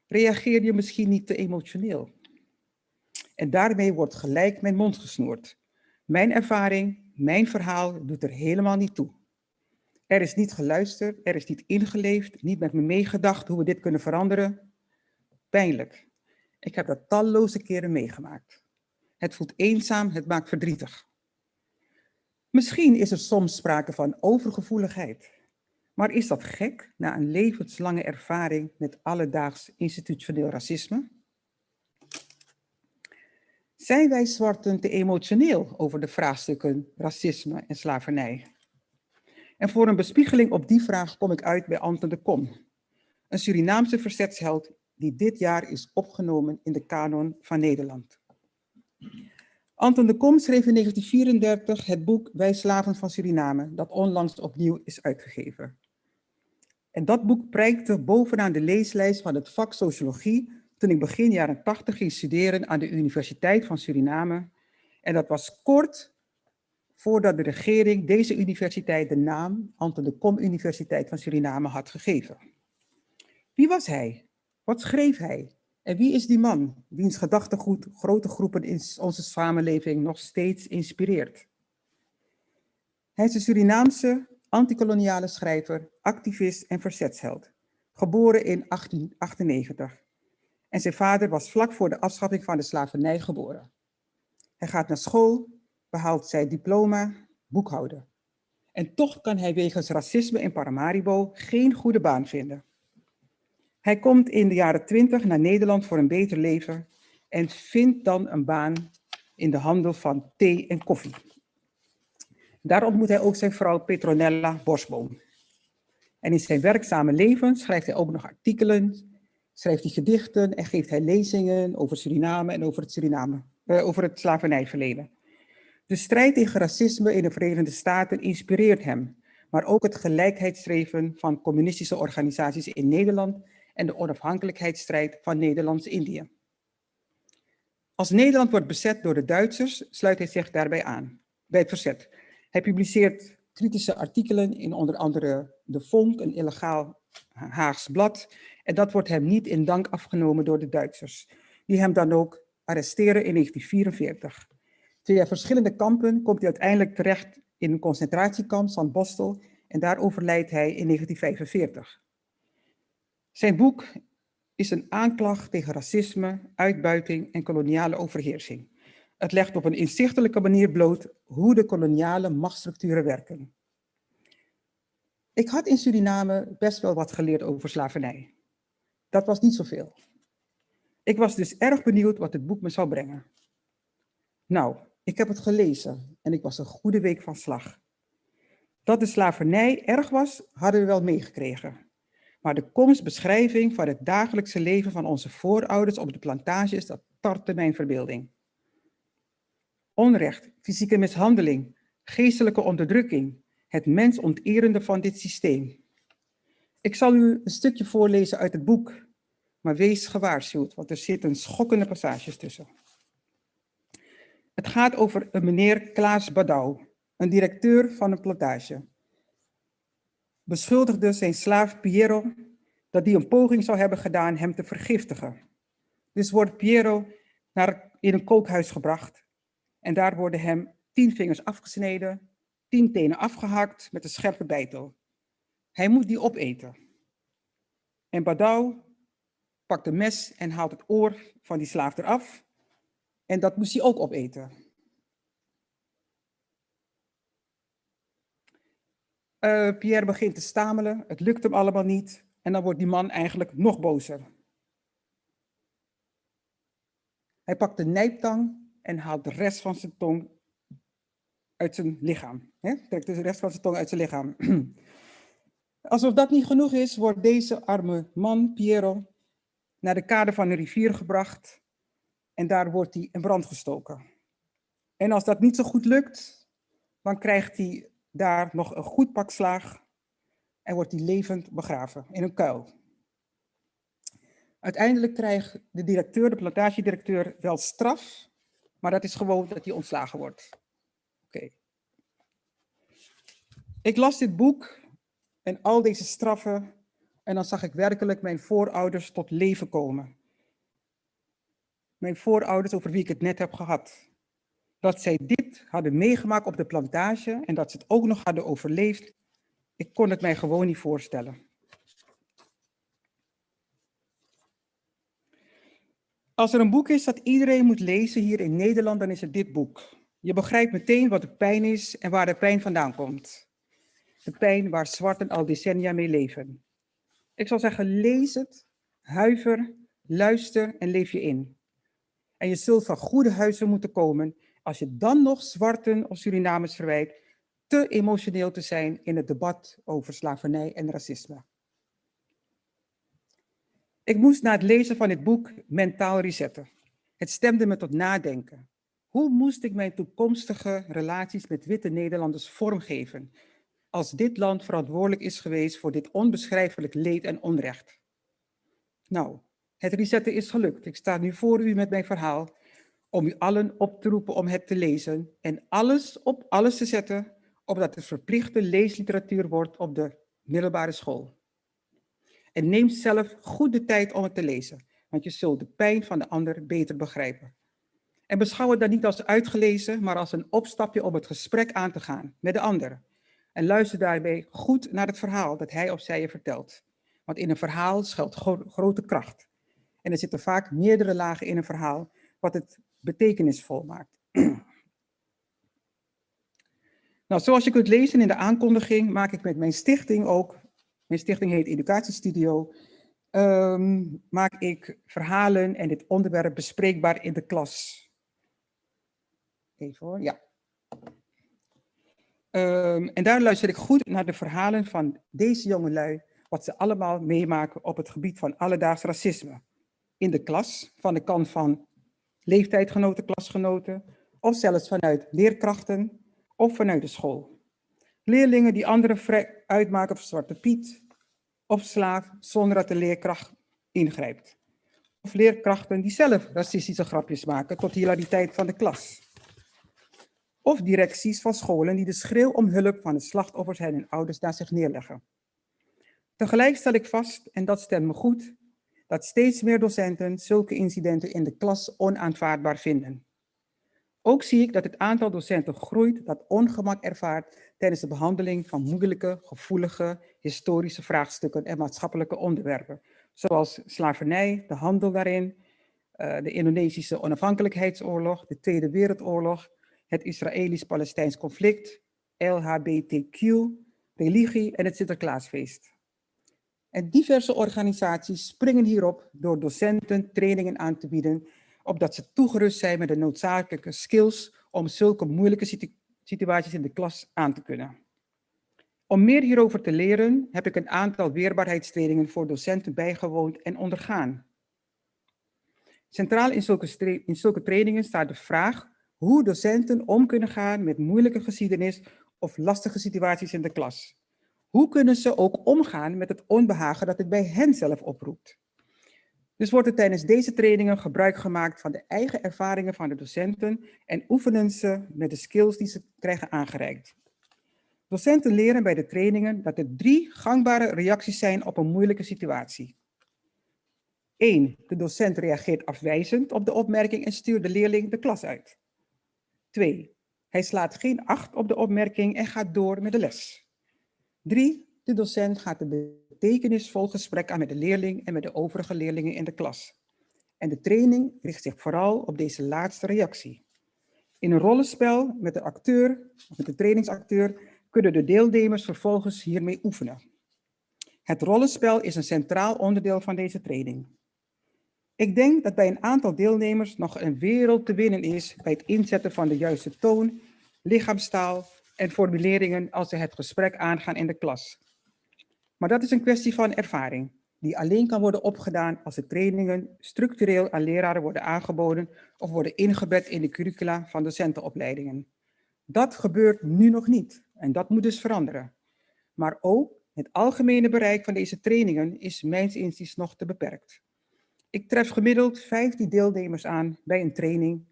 Reageer je misschien niet te emotioneel? En daarmee wordt gelijk mijn mond gesnoerd. Mijn ervaring, mijn verhaal doet er helemaal niet toe. Er is niet geluisterd, er is niet ingeleefd, niet met me meegedacht hoe we dit kunnen veranderen. Pijnlijk. Ik heb dat talloze keren meegemaakt. Het voelt eenzaam, het maakt verdrietig. Misschien is er soms sprake van overgevoeligheid. Maar is dat gek na een levenslange ervaring met alledaags institutioneel racisme? Zijn wij zwarten te emotioneel over de vraagstukken racisme en slavernij? En voor een bespiegeling op die vraag kom ik uit bij Anton de Kom, een Surinaamse verzetsheld die dit jaar is opgenomen in de kanon van Nederland. Anton de Kom schreef in 1934 het boek Wij slaven van Suriname, dat onlangs opnieuw is uitgegeven. En dat boek prijkte bovenaan de leeslijst van het vak sociologie toen ik begin jaren 80 ging studeren aan de Universiteit van Suriname. En dat was kort voordat de regering deze universiteit de naam Anton de Kom Universiteit van Suriname had gegeven. Wie was hij? Wat schreef hij? En wie is die man, wiens gedachtegoed grote groepen in onze samenleving nog steeds inspireert? Hij is een Surinaamse antikoloniale schrijver, activist en verzetsheld, geboren in 1898. En zijn vader was vlak voor de afschaffing van de slavernij geboren. Hij gaat naar school, behaalt zijn diploma, boekhouder. En toch kan hij wegens racisme in Paramaribo geen goede baan vinden. Hij komt in de jaren twintig naar Nederland voor een beter leven en vindt dan een baan in de handel van thee en koffie. Daar ontmoet hij ook zijn vrouw Petronella Bosboom. En in zijn werkzame leven schrijft hij ook nog artikelen, schrijft hij gedichten en geeft hij lezingen over Suriname en over het, Suriname, uh, over het slavernijverleden. De strijd tegen racisme in de Verenigde Staten inspireert hem, maar ook het gelijkheidsstreven van communistische organisaties in Nederland en de onafhankelijkheidsstrijd van Nederlands-Indië. Als Nederland wordt bezet door de Duitsers, sluit hij zich daarbij aan, bij het verzet. Hij publiceert kritische artikelen in onder andere De Vonk, een illegaal Haags blad. En dat wordt hem niet in dank afgenomen door de Duitsers, die hem dan ook arresteren in 1944. Via verschillende kampen komt hij uiteindelijk terecht in een concentratiekamp, San Bostel, en daar overlijdt hij in 1945. Zijn boek is een aanklacht tegen racisme, uitbuiting en koloniale overheersing. Het legt op een inzichtelijke manier bloot hoe de koloniale machtsstructuren werken. Ik had in Suriname best wel wat geleerd over slavernij. Dat was niet zoveel. Ik was dus erg benieuwd wat het boek me zou brengen. Nou, ik heb het gelezen en ik was een goede week van slag. Dat de slavernij erg was, hadden we wel meegekregen. Maar de komstbeschrijving van het dagelijkse leven van onze voorouders op de plantages, dat tartte mijn verbeelding. Onrecht, fysieke mishandeling, geestelijke onderdrukking, het mensonterende van dit systeem. Ik zal u een stukje voorlezen uit het boek, maar wees gewaarschuwd, want er zitten schokkende passages tussen. Het gaat over een meneer Klaas Badouw, een directeur van een plantage beschuldigde zijn slaaf Piero dat hij een poging zou hebben gedaan hem te vergiftigen. Dus wordt Piero naar, in een kookhuis gebracht en daar worden hem tien vingers afgesneden, tien tenen afgehakt met een scherpe bijtel. Hij moet die opeten. En Badau pakt een mes en haalt het oor van die slaaf eraf en dat moest hij ook opeten. Uh, Pierre begint te stamelen, het lukt hem allemaal niet. En dan wordt die man eigenlijk nog bozer. Hij pakt de nijptang en haalt de rest van zijn tong uit zijn lichaam. He? Trekt dus de rest van zijn tong uit zijn lichaam. Alsof dat niet genoeg is, wordt deze arme man, Piero, naar de kade van een rivier gebracht. En daar wordt hij in brand gestoken. En als dat niet zo goed lukt, dan krijgt hij daar nog een goed pak slaag en wordt hij levend begraven in een kuil. Uiteindelijk krijgt de directeur, de plantagedirecteur, wel straf, maar dat is gewoon dat hij ontslagen wordt. Oké. Ik las dit boek en al deze straffen en dan zag ik werkelijk mijn voorouders tot leven komen. Mijn voorouders over wie ik het net heb gehad dat zij dit hadden meegemaakt op de plantage en dat ze het ook nog hadden overleefd, ik kon het mij gewoon niet voorstellen. Als er een boek is dat iedereen moet lezen hier in Nederland, dan is het dit boek. Je begrijpt meteen wat de pijn is en waar de pijn vandaan komt. De pijn waar zwarten al decennia mee leven. Ik zal zeggen, lees het, huiver, luister en leef je in. En je zult van goede huizen moeten komen als je dan nog zwarten of Surinamers verwijt te emotioneel te zijn in het debat over slavernij en racisme. Ik moest na het lezen van dit boek mentaal resetten. Het stemde me tot nadenken. Hoe moest ik mijn toekomstige relaties met witte Nederlanders vormgeven als dit land verantwoordelijk is geweest voor dit onbeschrijfelijk leed en onrecht? Nou, het resetten is gelukt. Ik sta nu voor u met mijn verhaal om u allen op te roepen om het te lezen en alles op alles te zetten, opdat het verplichte leesliteratuur wordt op de middelbare school. En neem zelf goed de tijd om het te lezen, want je zult de pijn van de ander beter begrijpen. En beschouw het dan niet als uitgelezen, maar als een opstapje om het gesprek aan te gaan met de ander. En luister daarbij goed naar het verhaal dat hij of zij je vertelt. Want in een verhaal schuilt grote kracht. En er zitten vaak meerdere lagen in een verhaal, wat het betekenisvol maakt. Nou, zoals je kunt lezen in de aankondiging, maak ik met mijn stichting ook, mijn stichting heet Educatiestudio, um, maak ik verhalen en dit onderwerp bespreekbaar in de klas. Even hoor, ja. Um, en daar luister ik goed naar de verhalen van deze jongelui, wat ze allemaal meemaken op het gebied van alledaags racisme. In de klas, van de kant van leeftijdgenoten, klasgenoten, of zelfs vanuit leerkrachten of vanuit de school. Leerlingen die anderen uitmaken voor Zwarte Piet of slaaf zonder dat de leerkracht ingrijpt. Of leerkrachten die zelf racistische grapjes maken tot hilariteit van de klas. Of directies van scholen die de schreeuw om hulp van de slachtoffers en hun ouders naar zich neerleggen. Tegelijk stel ik vast, en dat stemt me goed, dat steeds meer docenten zulke incidenten in de klas onaanvaardbaar vinden. Ook zie ik dat het aantal docenten groeit dat ongemak ervaart tijdens de behandeling van moeilijke, gevoelige, historische vraagstukken en maatschappelijke onderwerpen, zoals slavernij, de handel daarin, eh, de Indonesische onafhankelijkheidsoorlog, de Tweede Wereldoorlog, het Israëlisch-Palestijns conflict, LHBTQ, religie en het Sinterklaasfeest. En diverse organisaties springen hierop door docenten trainingen aan te bieden, opdat ze toegerust zijn met de noodzakelijke skills om zulke moeilijke situaties in de klas aan te kunnen. Om meer hierover te leren heb ik een aantal weerbaarheidstrainingen voor docenten bijgewoond en ondergaan. Centraal in zulke, in zulke trainingen staat de vraag hoe docenten om kunnen gaan met moeilijke geschiedenis of lastige situaties in de klas. Hoe kunnen ze ook omgaan met het onbehagen dat het bij hen zelf oproept? Dus wordt er tijdens deze trainingen gebruik gemaakt van de eigen ervaringen van de docenten en oefenen ze met de skills die ze krijgen aangereikt. Docenten leren bij de trainingen dat er drie gangbare reacties zijn op een moeilijke situatie. 1. De docent reageert afwijzend op de opmerking en stuurt de leerling de klas uit. 2. Hij slaat geen acht op de opmerking en gaat door met de les. 3. De docent gaat een betekenisvol gesprek aan met de leerling en met de overige leerlingen in de klas. En de training richt zich vooral op deze laatste reactie. In een rollenspel met de acteur, of met de trainingsacteur, kunnen de deelnemers vervolgens hiermee oefenen. Het rollenspel is een centraal onderdeel van deze training. Ik denk dat bij een aantal deelnemers nog een wereld te winnen is bij het inzetten van de juiste toon, lichaamstaal en formuleringen als ze het gesprek aangaan in de klas. Maar dat is een kwestie van ervaring, die alleen kan worden opgedaan als de trainingen structureel aan leraren worden aangeboden of worden ingebed in de curricula van docentenopleidingen. Dat gebeurt nu nog niet en dat moet dus veranderen. Maar ook het algemene bereik van deze trainingen is mijns inziens nog te beperkt. Ik tref gemiddeld 15 deelnemers aan bij een training.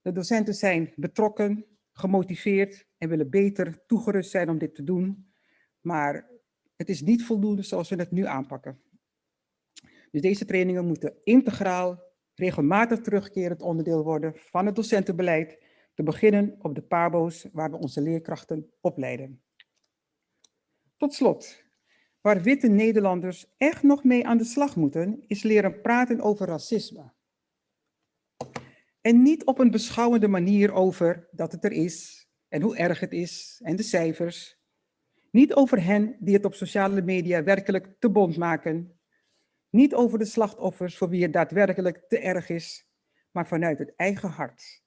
De docenten zijn betrokken, gemotiveerd en willen beter toegerust zijn om dit te doen. Maar het is niet voldoende zoals we het nu aanpakken. Dus deze trainingen moeten integraal, regelmatig terugkerend onderdeel worden van het docentenbeleid, te beginnen op de PABO's waar we onze leerkrachten opleiden. Tot slot, waar witte Nederlanders echt nog mee aan de slag moeten, is leren praten over racisme. En niet op een beschouwende manier over dat het er is en hoe erg het is en de cijfers. Niet over hen die het op sociale media werkelijk te bond maken. Niet over de slachtoffers voor wie het daadwerkelijk te erg is, maar vanuit het eigen hart.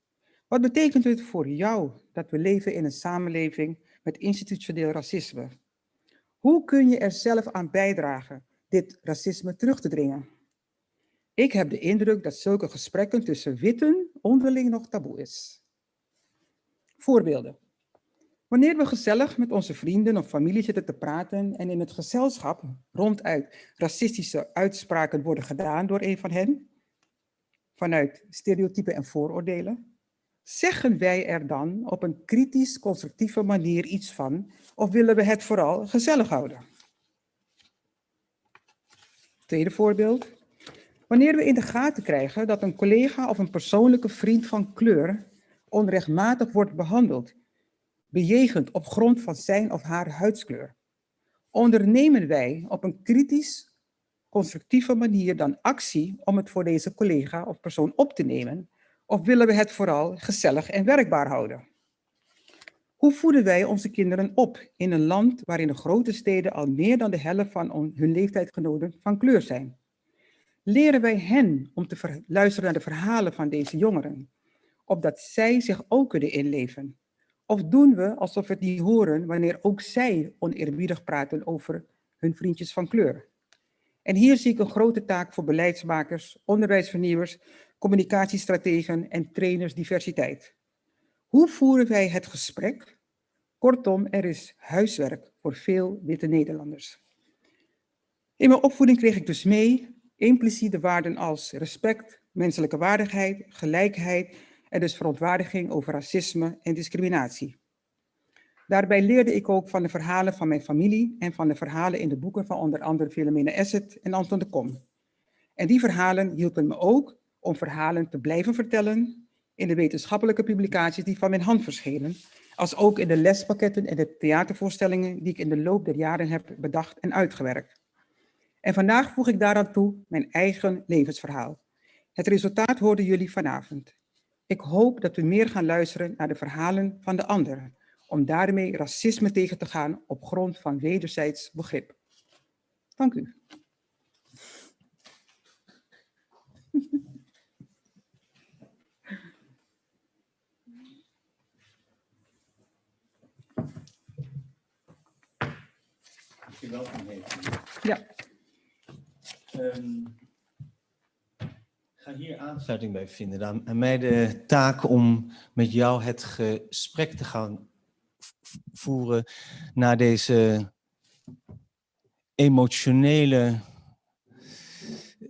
Wat betekent het voor jou dat we leven in een samenleving met institutioneel racisme? Hoe kun je er zelf aan bijdragen dit racisme terug te dringen? Ik heb de indruk dat zulke gesprekken tussen witten onderling nog taboe is. Voorbeelden. Wanneer we gezellig met onze vrienden of familie zitten te praten en in het gezelschap ronduit racistische uitspraken worden gedaan door een van hen, vanuit stereotypen en vooroordelen, zeggen wij er dan op een kritisch constructieve manier iets van of willen we het vooral gezellig houden? Tweede voorbeeld. Wanneer we in de gaten krijgen dat een collega of een persoonlijke vriend van kleur onrechtmatig wordt behandeld, bejegend op grond van zijn of haar huidskleur, ondernemen wij op een kritisch, constructieve manier dan actie om het voor deze collega of persoon op te nemen, of willen we het vooral gezellig en werkbaar houden? Hoe voeden wij onze kinderen op in een land waarin de grote steden al meer dan de helft van hun leeftijdgenoten van kleur zijn? Leren wij hen om te luisteren naar de verhalen van deze jongeren, opdat zij zich ook kunnen inleven? Of doen we alsof we het niet horen wanneer ook zij oneerbiedig praten over hun vriendjes van kleur? En hier zie ik een grote taak voor beleidsmakers, onderwijsvernieuwers, communicatiestrategen en trainers diversiteit. Hoe voeren wij het gesprek? Kortom, er is huiswerk voor veel witte Nederlanders. In mijn opvoeding kreeg ik dus mee impliciete waarden als respect, menselijke waardigheid, gelijkheid en dus verontwaardiging over racisme en discriminatie. Daarbij leerde ik ook van de verhalen van mijn familie en van de verhalen in de boeken van onder andere Philomena Esset en Anton de Kom. En die verhalen hielpen me ook om verhalen te blijven vertellen in de wetenschappelijke publicaties die van mijn hand verschenen, als ook in de lespakketten en de theatervoorstellingen die ik in de loop der jaren heb bedacht en uitgewerkt. En vandaag voeg ik daaraan toe mijn eigen levensverhaal. Het resultaat hoorden jullie vanavond. Ik hoop dat we meer gaan luisteren naar de verhalen van de anderen, om daarmee racisme tegen te gaan op grond van wederzijds begrip. Dank u. welkom Ja. Um, ga hier aansluiting bij vinden. Dan aan mij de taak om met jou het gesprek te gaan voeren naar deze emotionele,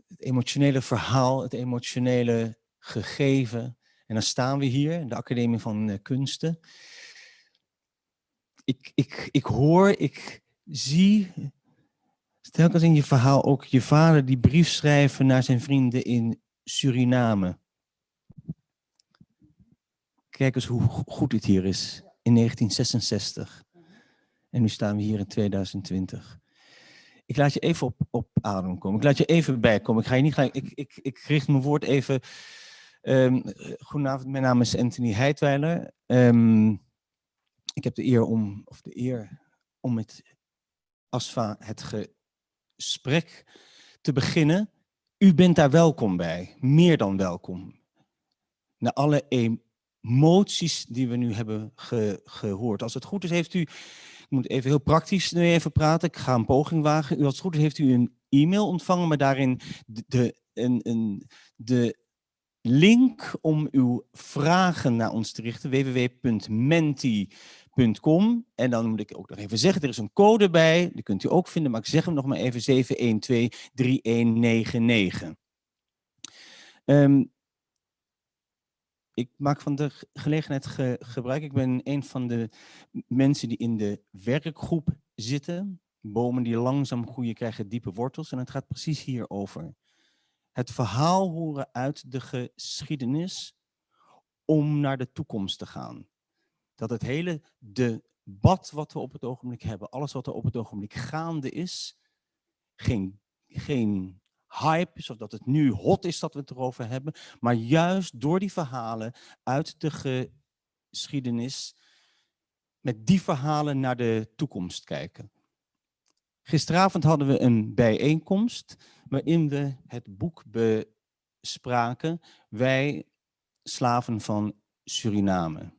het emotionele verhaal, het emotionele gegeven. En dan staan we hier, de Academie van Kunsten. Ik, ik, ik hoor, ik zie telkens in je verhaal ook je vader die brief schrijven naar zijn vrienden in Suriname. Kijk eens hoe goed dit hier is in 1966. En nu staan we hier in 2020. Ik laat je even op, op adem komen. Ik laat je even bijkomen. Ik ga je niet gelijk. Ik, ik, ik richt mijn woord even. Um, goedenavond, mijn naam is Anthony Heidweiler. Um, ik heb de eer om, of de eer om met ASFA het gesprek te beginnen. U bent daar welkom bij, meer dan welkom. Na alle emoties die we nu hebben gehoord. Als het goed is, heeft u, ik moet even heel praktisch nu even praten, ik ga een poging wagen. U, als het goed is, heeft u een e-mail ontvangen, maar daarin de, de, een, een, de link om uw vragen naar ons te richten, en dan moet ik ook nog even zeggen, er is een code bij, die kunt u ook vinden, maar ik zeg hem nog maar even, 712-3199. Um, ik maak van de gelegenheid gebruik. Ik ben een van de mensen die in de werkgroep zitten. Bomen die langzaam groeien krijgen diepe wortels. En het gaat precies hierover. Het verhaal horen uit de geschiedenis om naar de toekomst te gaan dat het hele debat wat we op het ogenblik hebben, alles wat er op het ogenblik gaande is, geen, geen hype, zodat het nu hot is dat we het erover hebben, maar juist door die verhalen uit de geschiedenis, met die verhalen naar de toekomst kijken. Gisteravond hadden we een bijeenkomst waarin we het boek bespraken, Wij slaven van Suriname.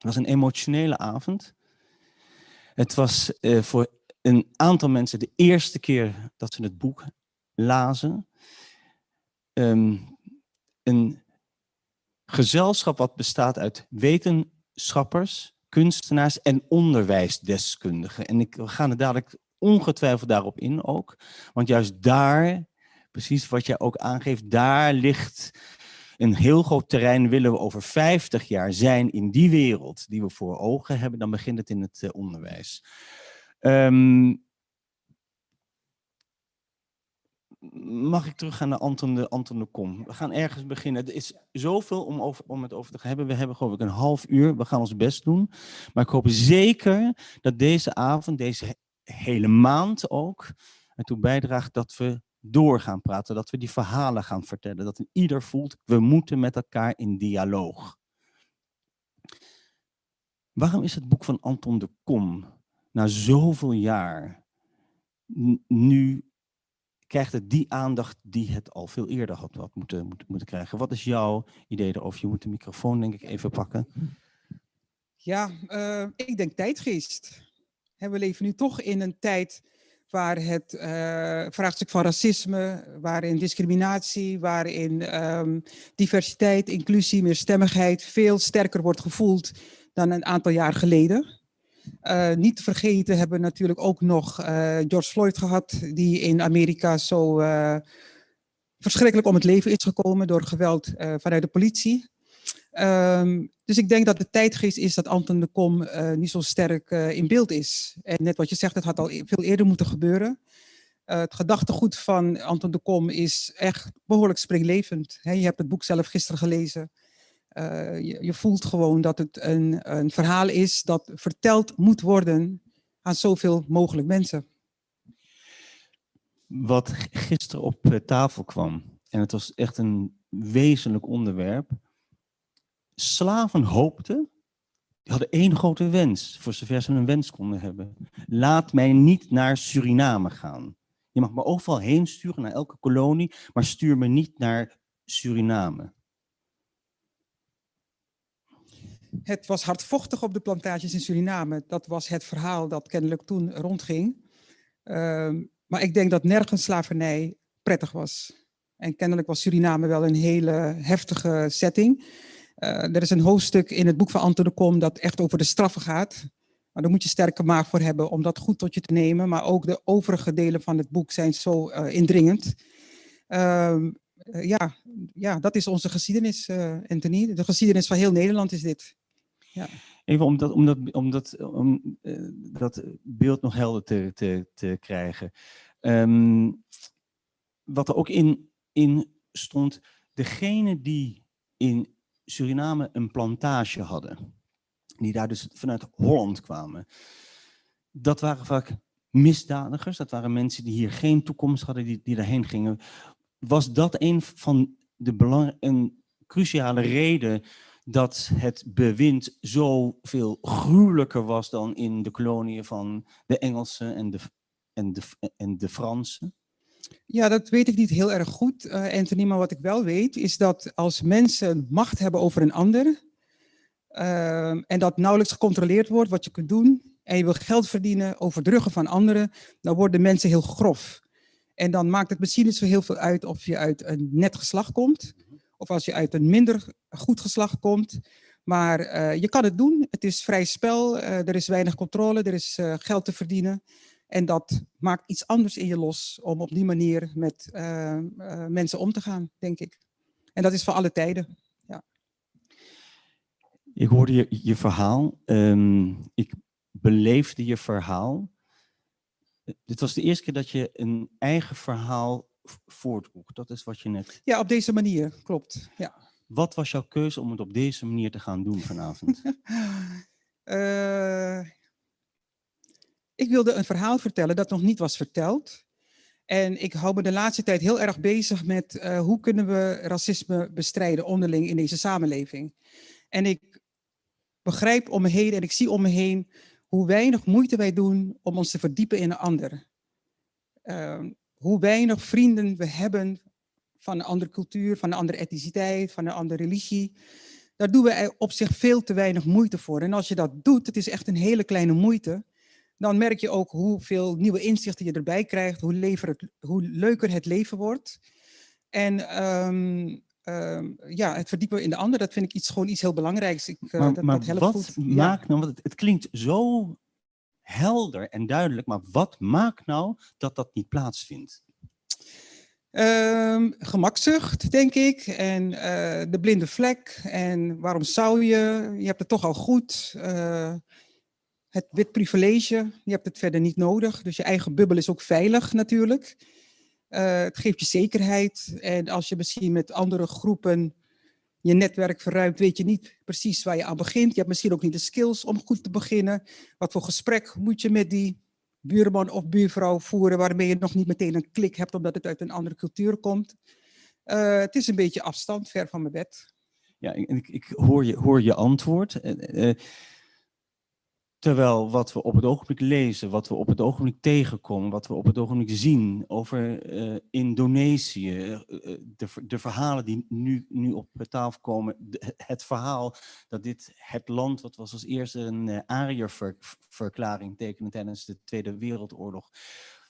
Het was een emotionele avond. Het was uh, voor een aantal mensen de eerste keer dat ze het boek lazen. Um, een gezelschap wat bestaat uit wetenschappers, kunstenaars en onderwijsdeskundigen. En ik, gaan er dadelijk ongetwijfeld daarop in ook. Want juist daar, precies wat jij ook aangeeft, daar ligt een heel groot terrein willen we over 50 jaar zijn in die wereld die we voor ogen hebben, dan begint het in het uh, onderwijs. Um, mag ik terug gaan naar Anton de, Anton de Kom? We gaan ergens beginnen. Er is zoveel om, over, om het over te hebben. We hebben geloof ik een half uur. We gaan ons best doen. Maar ik hoop zeker dat deze avond, deze hele maand ook, ertoe bijdraagt dat we door gaan praten, dat we die verhalen gaan vertellen, dat ieder voelt, we moeten met elkaar in dialoog. Waarom is het boek van Anton de Kom na zoveel jaar nu krijgt het die aandacht die het al veel eerder had, moeten, moeten, moeten krijgen? Wat is jouw idee erover? Je moet de microfoon denk ik even pakken. Ja, eh, ik denk tijdgeest. We leven nu toch in een tijd waar het eh, vraagstuk van racisme, waarin discriminatie, waarin ehm, diversiteit, inclusie, meerstemmigheid veel sterker wordt gevoeld dan een aantal jaar geleden. Eh, niet te vergeten hebben we natuurlijk ook nog eh, George Floyd gehad, die in Amerika zo verschrikkelijk om het leven is gekomen door geweld vanuit de politie. Ehm, dus ik denk dat de tijdgeest is dat Anton de Kom eh, niet zo sterk eh, in beeld is. En net wat je zegt, het had al e- veel eerder moeten gebeuren. Eh, het gedachtegoed van Anton de Kom is echt behoorlijk springlevend. Je hebt het boek zelf gisteren gelezen. Je, je voelt gewoon dat het een, een verhaal is dat verteld moet worden aan zoveel mogelijk mensen. Wat gisteren op tafel kwam, en het was echt een wezenlijk onderwerp. Slaven hoopten, die hadden één grote wens, voor zover ze een wens konden hebben. Laat mij niet naar Suriname gaan. Je mag me overal heen sturen, naar elke kolonie, maar stuur me niet naar Suriname. Het was hardvochtig op de plantages in Suriname. Dat was het verhaal dat kennelijk toen rondging. Ehm, maar ik denk dat nergens slavernij prettig was. En kennelijk was Suriname wel een hele heftige setting. Eh, er is een hoofdstuk in het boek van Anton de Kom dat echt over de straffen gaat. Maar daar moet je sterke maag voor hebben om dat goed tot je te nemen. Maar ook de overige delen van het boek zijn zo eh, indringend. Ehm, eh, ja, ja, dat is onze geschiedenis, Anthony. De geschiedenis van heel Nederland is dit. Even om dat, om dat, om dat, dat beeld nog helder te, te, te krijgen. Ehm, wat er ook in, in stond, degene die in Suriname een plantage hadden, die daar dus vanuit Holland kwamen, dat waren vaak misdadigers, dat waren mensen die hier geen toekomst hadden, die, die daarheen gingen. Was dat een van de belang, een cruciale reden dat het bewind zoveel gruwelijker was dan in de koloniën van de Engelsen en de, en de, en de Fransen? Ja, dat weet ik niet heel erg goed, eh, Anthony. Maar wat ik wel weet, is dat als mensen macht hebben over een ander, ehm, en dat nauwelijks gecontroleerd wordt wat je kunt doen, en je wil geld verdienen over de ruggen van anderen, dan worden mensen heel grof. En dan maakt het misschien niet zo heel veel uit of je uit een net geslacht komt, of als je uit een minder goed geslacht komt. Maar eh, je kan het doen, het is vrij spel, er is weinig controle, er is geld te verdienen. En dat maakt iets anders in je los om op die manier met eh, eh, mensen om te gaan, denk ik. En dat is voor alle tijden. Ik hoorde je, je verhaal. ehm, ik beleefde je verhaal. Dit was de eerste keer dat je een eigen verhaal v- voordroeg. Dat is wat je net. Ja, op deze manier, klopt. Ja. Wat was jouw keuze om het op deze manier te gaan doen vanavond? Eh, ik wilde een verhaal vertellen dat nog niet was verteld. En ik hou me de laatste tijd heel erg bezig met eh, hoe kunnen we racisme bestrijden onderling in deze samenleving. En ik begrijp om me heen en ik zie om me heen hoe weinig moeite wij doen om ons te verdiepen in een ander. Ehm, hoe weinig vrienden we hebben van een andere cultuur, van een andere etniciteit, van een andere religie. Daar doen we op zich veel te weinig moeite voor. En als je dat doet, het is echt een hele kleine moeite, dan merk je ook hoeveel nieuwe inzichten je erbij krijgt, hoe, lever het, hoe leuker het leven wordt. En ehm, ehm, ja, het verdiepen in de ander, dat vind ik iets, gewoon iets heel belangrijks. Ik, eh, maar dat, maar dat helpt wat goed. Ja. maakt nou, want het, het klinkt zo helder en duidelijk, maar wat maakt nou dat dat niet plaatsvindt? Ehm, gemakzucht, denk ik. En eh, de blinde vlek. En waarom zou je? Je hebt het toch al goed. Eh, het wit privilege, je hebt het verder niet nodig. Dus je eigen bubbel is ook veilig natuurlijk. Eh, het geeft je zekerheid. En als je misschien met andere groepen je netwerk verruimt, weet je niet precies waar je aan begint. Je hebt misschien ook niet de skills om goed te beginnen. Wat voor gesprek moet je met die buurman of buurvrouw voeren waarmee je nog niet meteen een klik hebt omdat het uit een andere cultuur komt. Eh, het is een beetje afstand, ver van mijn bed. Ja, ik, ik hoor, je, hoor je antwoord. Eh, Terwijl wat we op het ogenblik lezen, wat we op het ogenblik tegenkomen, wat we op het ogenblik zien over eh, Indonesië, eh, eh, de, de, verhalen die nu, nu op tafel komen, het verhaal dat dit het land, wat was als eerste een uh, Ariërverklaring tekende tijdens de Tweede Wereldoorlog.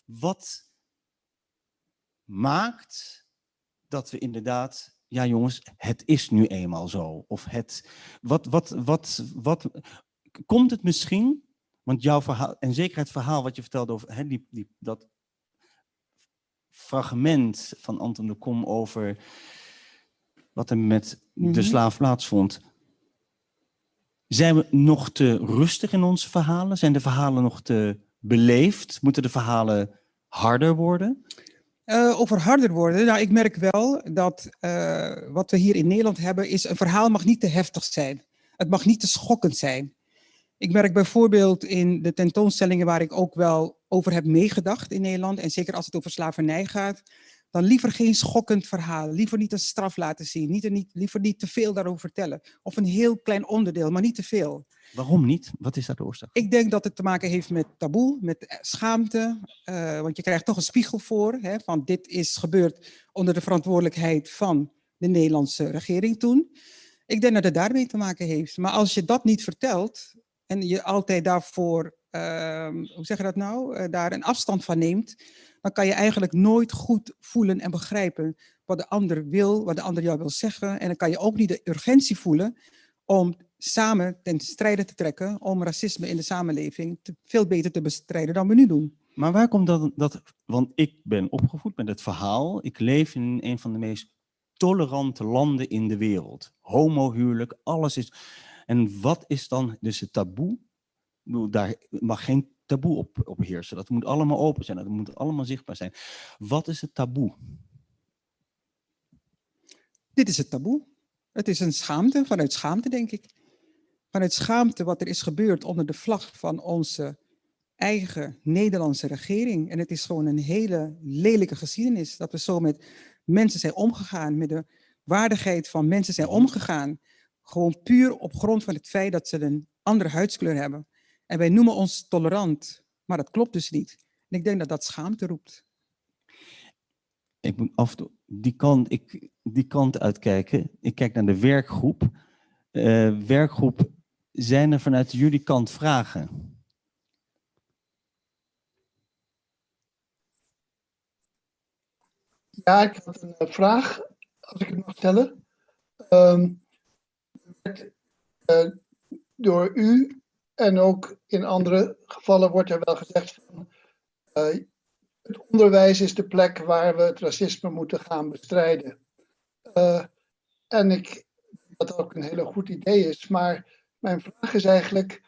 Wat maakt dat we inderdaad ja jongens, het is nu eenmaal zo. Of het, wat, wat, wat, wat, komt het misschien, want jouw verhaal, en zeker het verhaal wat je vertelde over hè, die, die, dat fragment van Anton de Kom over wat er met de Mhm. slaaf plaatsvond. Zijn we nog te rustig in onze verhalen? Zijn de verhalen nog te beleefd? Moeten de verhalen harder worden? Eh, over harder worden. Nou, ik merk wel dat eh, wat we hier in Nederland hebben, is een verhaal mag niet te heftig zijn. Het mag niet te schokkend zijn. Ik merk bijvoorbeeld in de tentoonstellingen waar ik ook wel over heb meegedacht in Nederland, en zeker als het over slavernij gaat, dan liever geen schokkend verhaal. Liever niet een straf laten zien. Niet, niet, liever niet te veel daarover vertellen. Of een heel klein onderdeel, maar niet te veel. Waarom niet? Wat is daar de oorzaak? Ik denk dat het te maken heeft met taboe, met schaamte. eh, want je krijgt toch een spiegel voor, hè, van dit is gebeurd onder de verantwoordelijkheid van de Nederlandse regering toen. Ik denk dat het daarmee te maken heeft. Maar als je dat niet vertelt en je altijd daarvoor, ehm, hoe zeg je dat nou, eh, daar een afstand van neemt, dan kan je eigenlijk nooit goed voelen en begrijpen wat de ander wil, wat de ander jou wil zeggen. En dan kan je ook niet de urgentie voelen om samen ten strijde te trekken om racisme in de samenleving veel beter te bestrijden dan we nu doen. Maar waar komt dat, dat, want ik ben opgevoed met het verhaal, ik leef in een van de meest tolerante landen in de wereld. Homohuwelijk, alles is, en wat is dan dus het taboe? Daar mag geen taboe op, op heersen, dat moet allemaal open zijn, dat moet allemaal zichtbaar zijn. Wat is het taboe? Dit is het taboe. Het is een schaamte, vanuit schaamte denk ik. Vanuit schaamte wat er is gebeurd onder de vlag van onze eigen Nederlandse regering. En het is gewoon een hele lelijke geschiedenis dat we zo met mensen zijn omgegaan, met de waardigheid van mensen zijn omgegaan. Gewoon puur op grond van het feit dat ze een andere huidskleur hebben. En wij noemen ons tolerant, maar dat klopt dus niet. En ik denk dat dat schaamte roept. Ik moet af en toe die kant, ik, die kant uitkijken. Ik kijk naar de werkgroep. Eh, werkgroep, zijn er vanuit jullie kant vragen? Ja, ik had een eh, vraag, als ik het mag stellen. Ehm, eh, door u en ook in andere gevallen wordt er wel gezegd van eh, het onderwijs is de plek waar we het racisme moeten gaan bestrijden. Eh, en ik dat ook een hele goed idee is, maar mijn vraag is eigenlijk,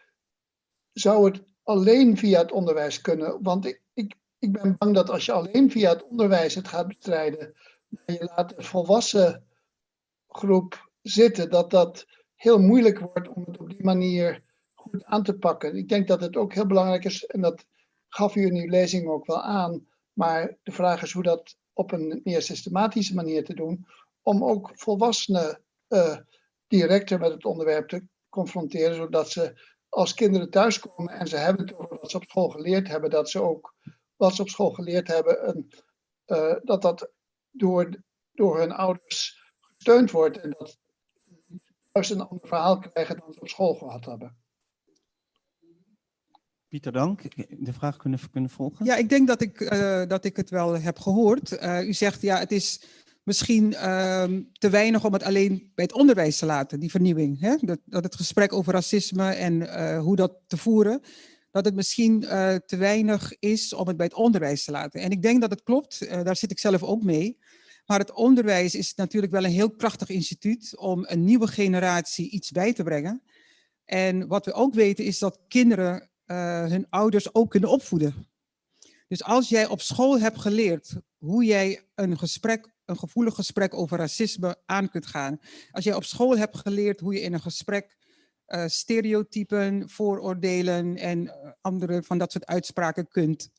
zou het alleen via het onderwijs kunnen? Want ik, ik, ik ben bang dat als je alleen via het onderwijs het gaat bestrijden, en je laat de volwassen groep zitten, dat dat heel moeilijk wordt om het op die manier goed aan te pakken. Ik denk dat het ook heel belangrijk is, en dat gaf u in uw lezing ook wel aan, maar de vraag is hoe dat op een meer systematische manier te doen, om ook volwassenen uh, directer met het onderwerp te confronteren, zodat ze als kinderen thuiskomen en ze hebben het over wat ze op school geleerd hebben, dat ze ook wat ze op school geleerd hebben, uh, dat dat door, door hun ouders gesteund wordt en dat juist een ander verhaal krijgen dan ze op school gehad hebben. Pieter Dank, de vraag kunnen, kunnen volgen? Ja, ik denk dat ik, uh, dat ik het wel heb gehoord. Uh, u zegt, ja, het is misschien uh, te weinig om het alleen bij het onderwijs te laten, die vernieuwing. Hè? Dat, dat het gesprek over racisme en uh, hoe dat te voeren, dat het misschien uh, te weinig is om het bij het onderwijs te laten. En ik denk dat het klopt, uh, daar zit ik zelf ook mee. Maar het onderwijs is natuurlijk wel een heel krachtig instituut om een nieuwe generatie iets bij te brengen. En wat we ook weten is dat kinderen uh, hun ouders ook kunnen opvoeden. Dus als jij op school hebt geleerd hoe jij een gesprek, een gevoelig gesprek over racisme aan kunt gaan. Als jij op school hebt geleerd hoe je in een gesprek uh, stereotypen, vooroordelen en uh, andere van dat soort uitspraken kunt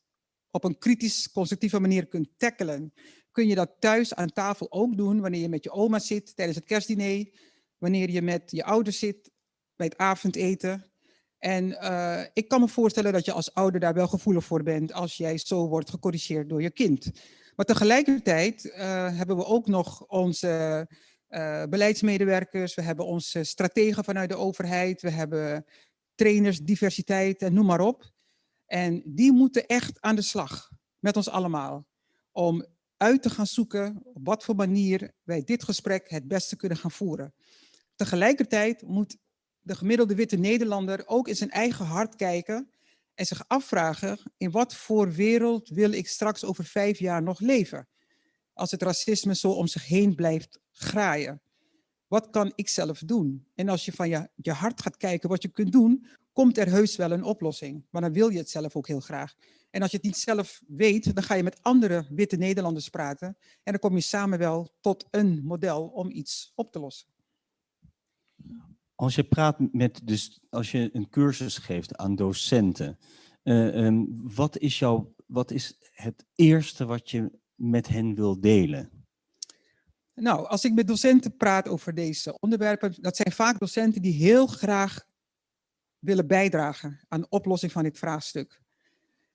op een kritisch constructieve manier kunt tackelen. Kun je dat thuis aan tafel ook doen wanneer je met je oma zit tijdens het kerstdiner, wanneer je met je ouders zit bij het avondeten. En eh, ik kan me voorstellen dat je als ouder daar wel gevoelig voor bent als jij zo wordt gecorrigeerd door je kind. Maar tegelijkertijd eh, hebben we ook nog onze uh, beleidsmedewerkers, we hebben onze strategen vanuit de overheid, we hebben trainers, diversiteit en noem maar op. En die moeten echt aan de slag met ons allemaal om uit te gaan zoeken op wat voor manier wij dit gesprek het beste kunnen gaan voeren. Tegelijkertijd moet de gemiddelde witte Nederlander ook in zijn eigen hart kijken en zich afvragen in wat voor wereld wil ik straks over vijf jaar nog leven? Als het racisme zo om zich heen blijft graaien. Wat kan ik zelf doen? En als je van je, je hart gaat kijken wat je kunt doen, komt er heus wel een oplossing. Maar dan wil je het zelf ook heel graag. En als je het niet zelf weet, dan ga je met andere witte Nederlanders praten. En dan kom je samen wel tot een model om iets op te lossen. Als je praat met, dus als je een cursus geeft aan docenten, uh, um, wat, is jouw, wat is het eerste wat je met hen wil delen? Nou, als ik met docenten praat over deze onderwerpen, dat zijn vaak docenten die heel graag willen bijdragen aan de oplossing van dit vraagstuk.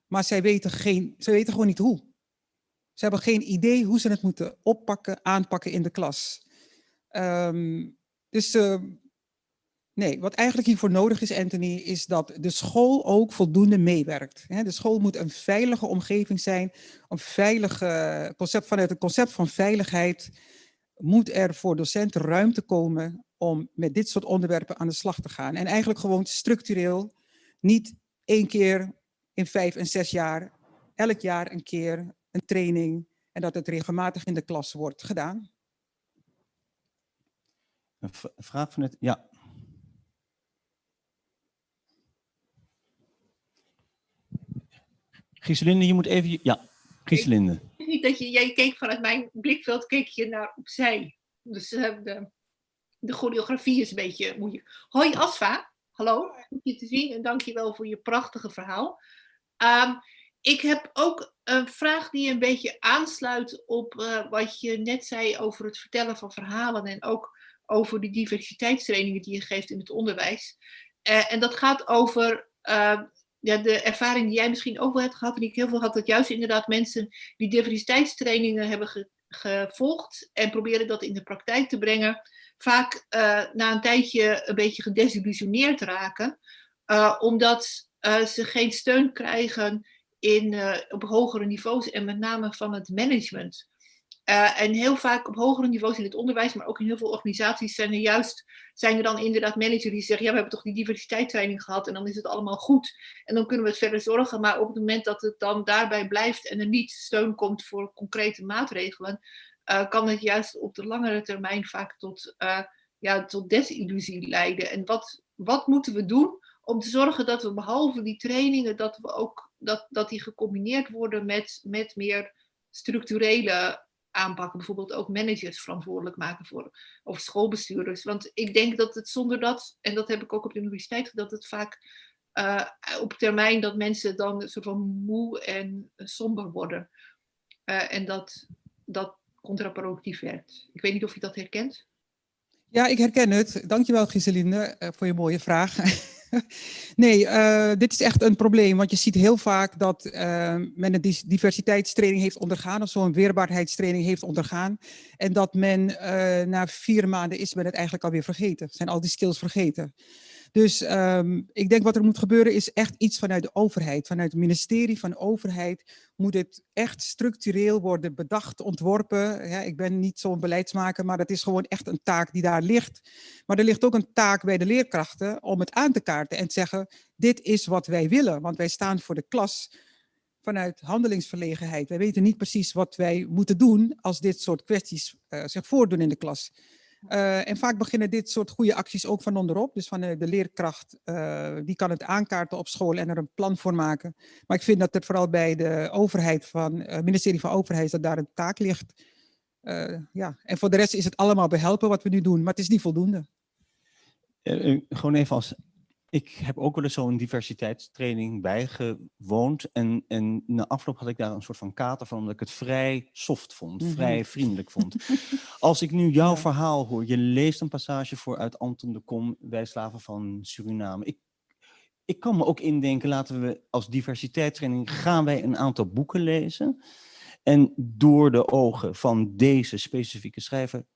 Maar zij weten, geen, zij weten gewoon niet hoe. Ze hebben geen idee hoe ze het moeten oppakken, aanpakken in de klas. Um, dus uh, nee, wat eigenlijk hiervoor nodig is, Anthony, is dat de school ook voldoende meewerkt. De school moet een veilige omgeving zijn, een veilige concept, vanuit het concept van veiligheid moet er voor docenten ruimte komen om met dit soort onderwerpen aan de slag te gaan. En eigenlijk gewoon structureel, niet één keer in vijf en zes jaar, elk jaar een keer een training en dat het regelmatig in de klas wordt gedaan. Een vraag van het, ja. Gieselinde, je moet even, ja, Gieselinde. Niet dat je, jij keek vanuit mijn blikveld, keek je naar opzij. Dus uh, de, de choreografie is een beetje moeilijk. Hoi Asfa, hallo, goed je te zien en dank je wel voor je prachtige verhaal. Um, ik heb ook een vraag die een beetje aansluit op uh, wat je net zei over het vertellen van verhalen en ook over die diversiteitstrainingen die je geeft in het onderwijs. Uh, en dat gaat over uh, ja, de ervaring die jij misschien ook wel hebt gehad en ik heel veel had, dat juist inderdaad mensen die diversiteitstrainingen hebben ge gevolgd en proberen dat in de praktijk te brengen, vaak na een tijdje een beetje gedesillusioneerd raken, omdat uh, ze geen steun krijgen in, uh, op hogere niveaus en met name van het management. Uh, en heel vaak op hogere niveaus in het onderwijs, maar ook in heel veel organisaties zijn er juist, zijn er dan inderdaad managers die zeggen, ja we hebben toch die diversiteitstraining gehad en dan is het allemaal goed. En dan kunnen we het verder zorgen, maar op het moment dat het dan daarbij blijft en er niet steun komt voor concrete maatregelen, kan het juist op de langere termijn vaak tot, ja, tot desillusie leiden. En wat, wat moeten we doen om te zorgen dat we behalve die trainingen, dat, we ook, dat, dat die gecombineerd worden met, met meer structurele aanpakken. Bijvoorbeeld ook managers verantwoordelijk maken voor, of schoolbestuurders. Want ik denk dat het zonder dat, en dat heb ik ook op de universiteit, dat het vaak uh, op termijn dat mensen dan een soort van moe en somber worden. Uh, en dat dat contraproductief werkt. Ik weet niet of je dat herkent. Ja, ik herken het. Dankjewel Giseline uh, voor je mooie vraag. nee, uh, dit is echt een probleem, want je ziet heel vaak dat uh, men een diversiteitstraining heeft ondergaan of zo'n weerbaarheidstraining heeft ondergaan en dat men uh, na vier maanden is men het eigenlijk alweer vergeten, zijn al die skills vergeten. Dus um, ik denk wat er moet gebeuren is echt iets vanuit de overheid. Vanuit het ministerie van de overheid moet het echt structureel worden bedacht, ontworpen. Ik ben niet zo'n beleidsmaker, maar het is gewoon echt een taak die daar ligt. Maar er ligt ook een taak bij de leerkrachten om het aan te kaarten en te zeggen, dit is wat wij willen. Want wij staan voor de klas vanuit handelingsverlegenheid. Wij weten niet precies wat wij moeten doen als dit soort kwesties uh, zich voordoen in de klas. Uh, en vaak beginnen dit soort goede acties ook van onderop. Dus van de, de leerkracht, uh, die kan het aankaarten op school en er een plan voor maken. Maar ik vind dat het vooral bij de overheid van, het ministerie van Overheid, dat daar een taak ligt. ja. En voor de rest is het allemaal behelpen wat we nu doen, maar het is niet voldoende. gewoon even als ik heb ook wel eens zo'n diversiteitstraining bijgewoond. En, en na afloop had ik daar een soort van kater van, omdat ik het vrij soft vond, mm -hmm. vrij vriendelijk vond. Als ik nu jouw ja. verhaal hoor, je leest een passage voor uit Anton de Kom, Wij slaven van Suriname. Ik, ik kan me ook indenken, laten we als diversiteitstraining, gaan wij een aantal boeken lezen. En door de ogen van deze specifieke schrijver,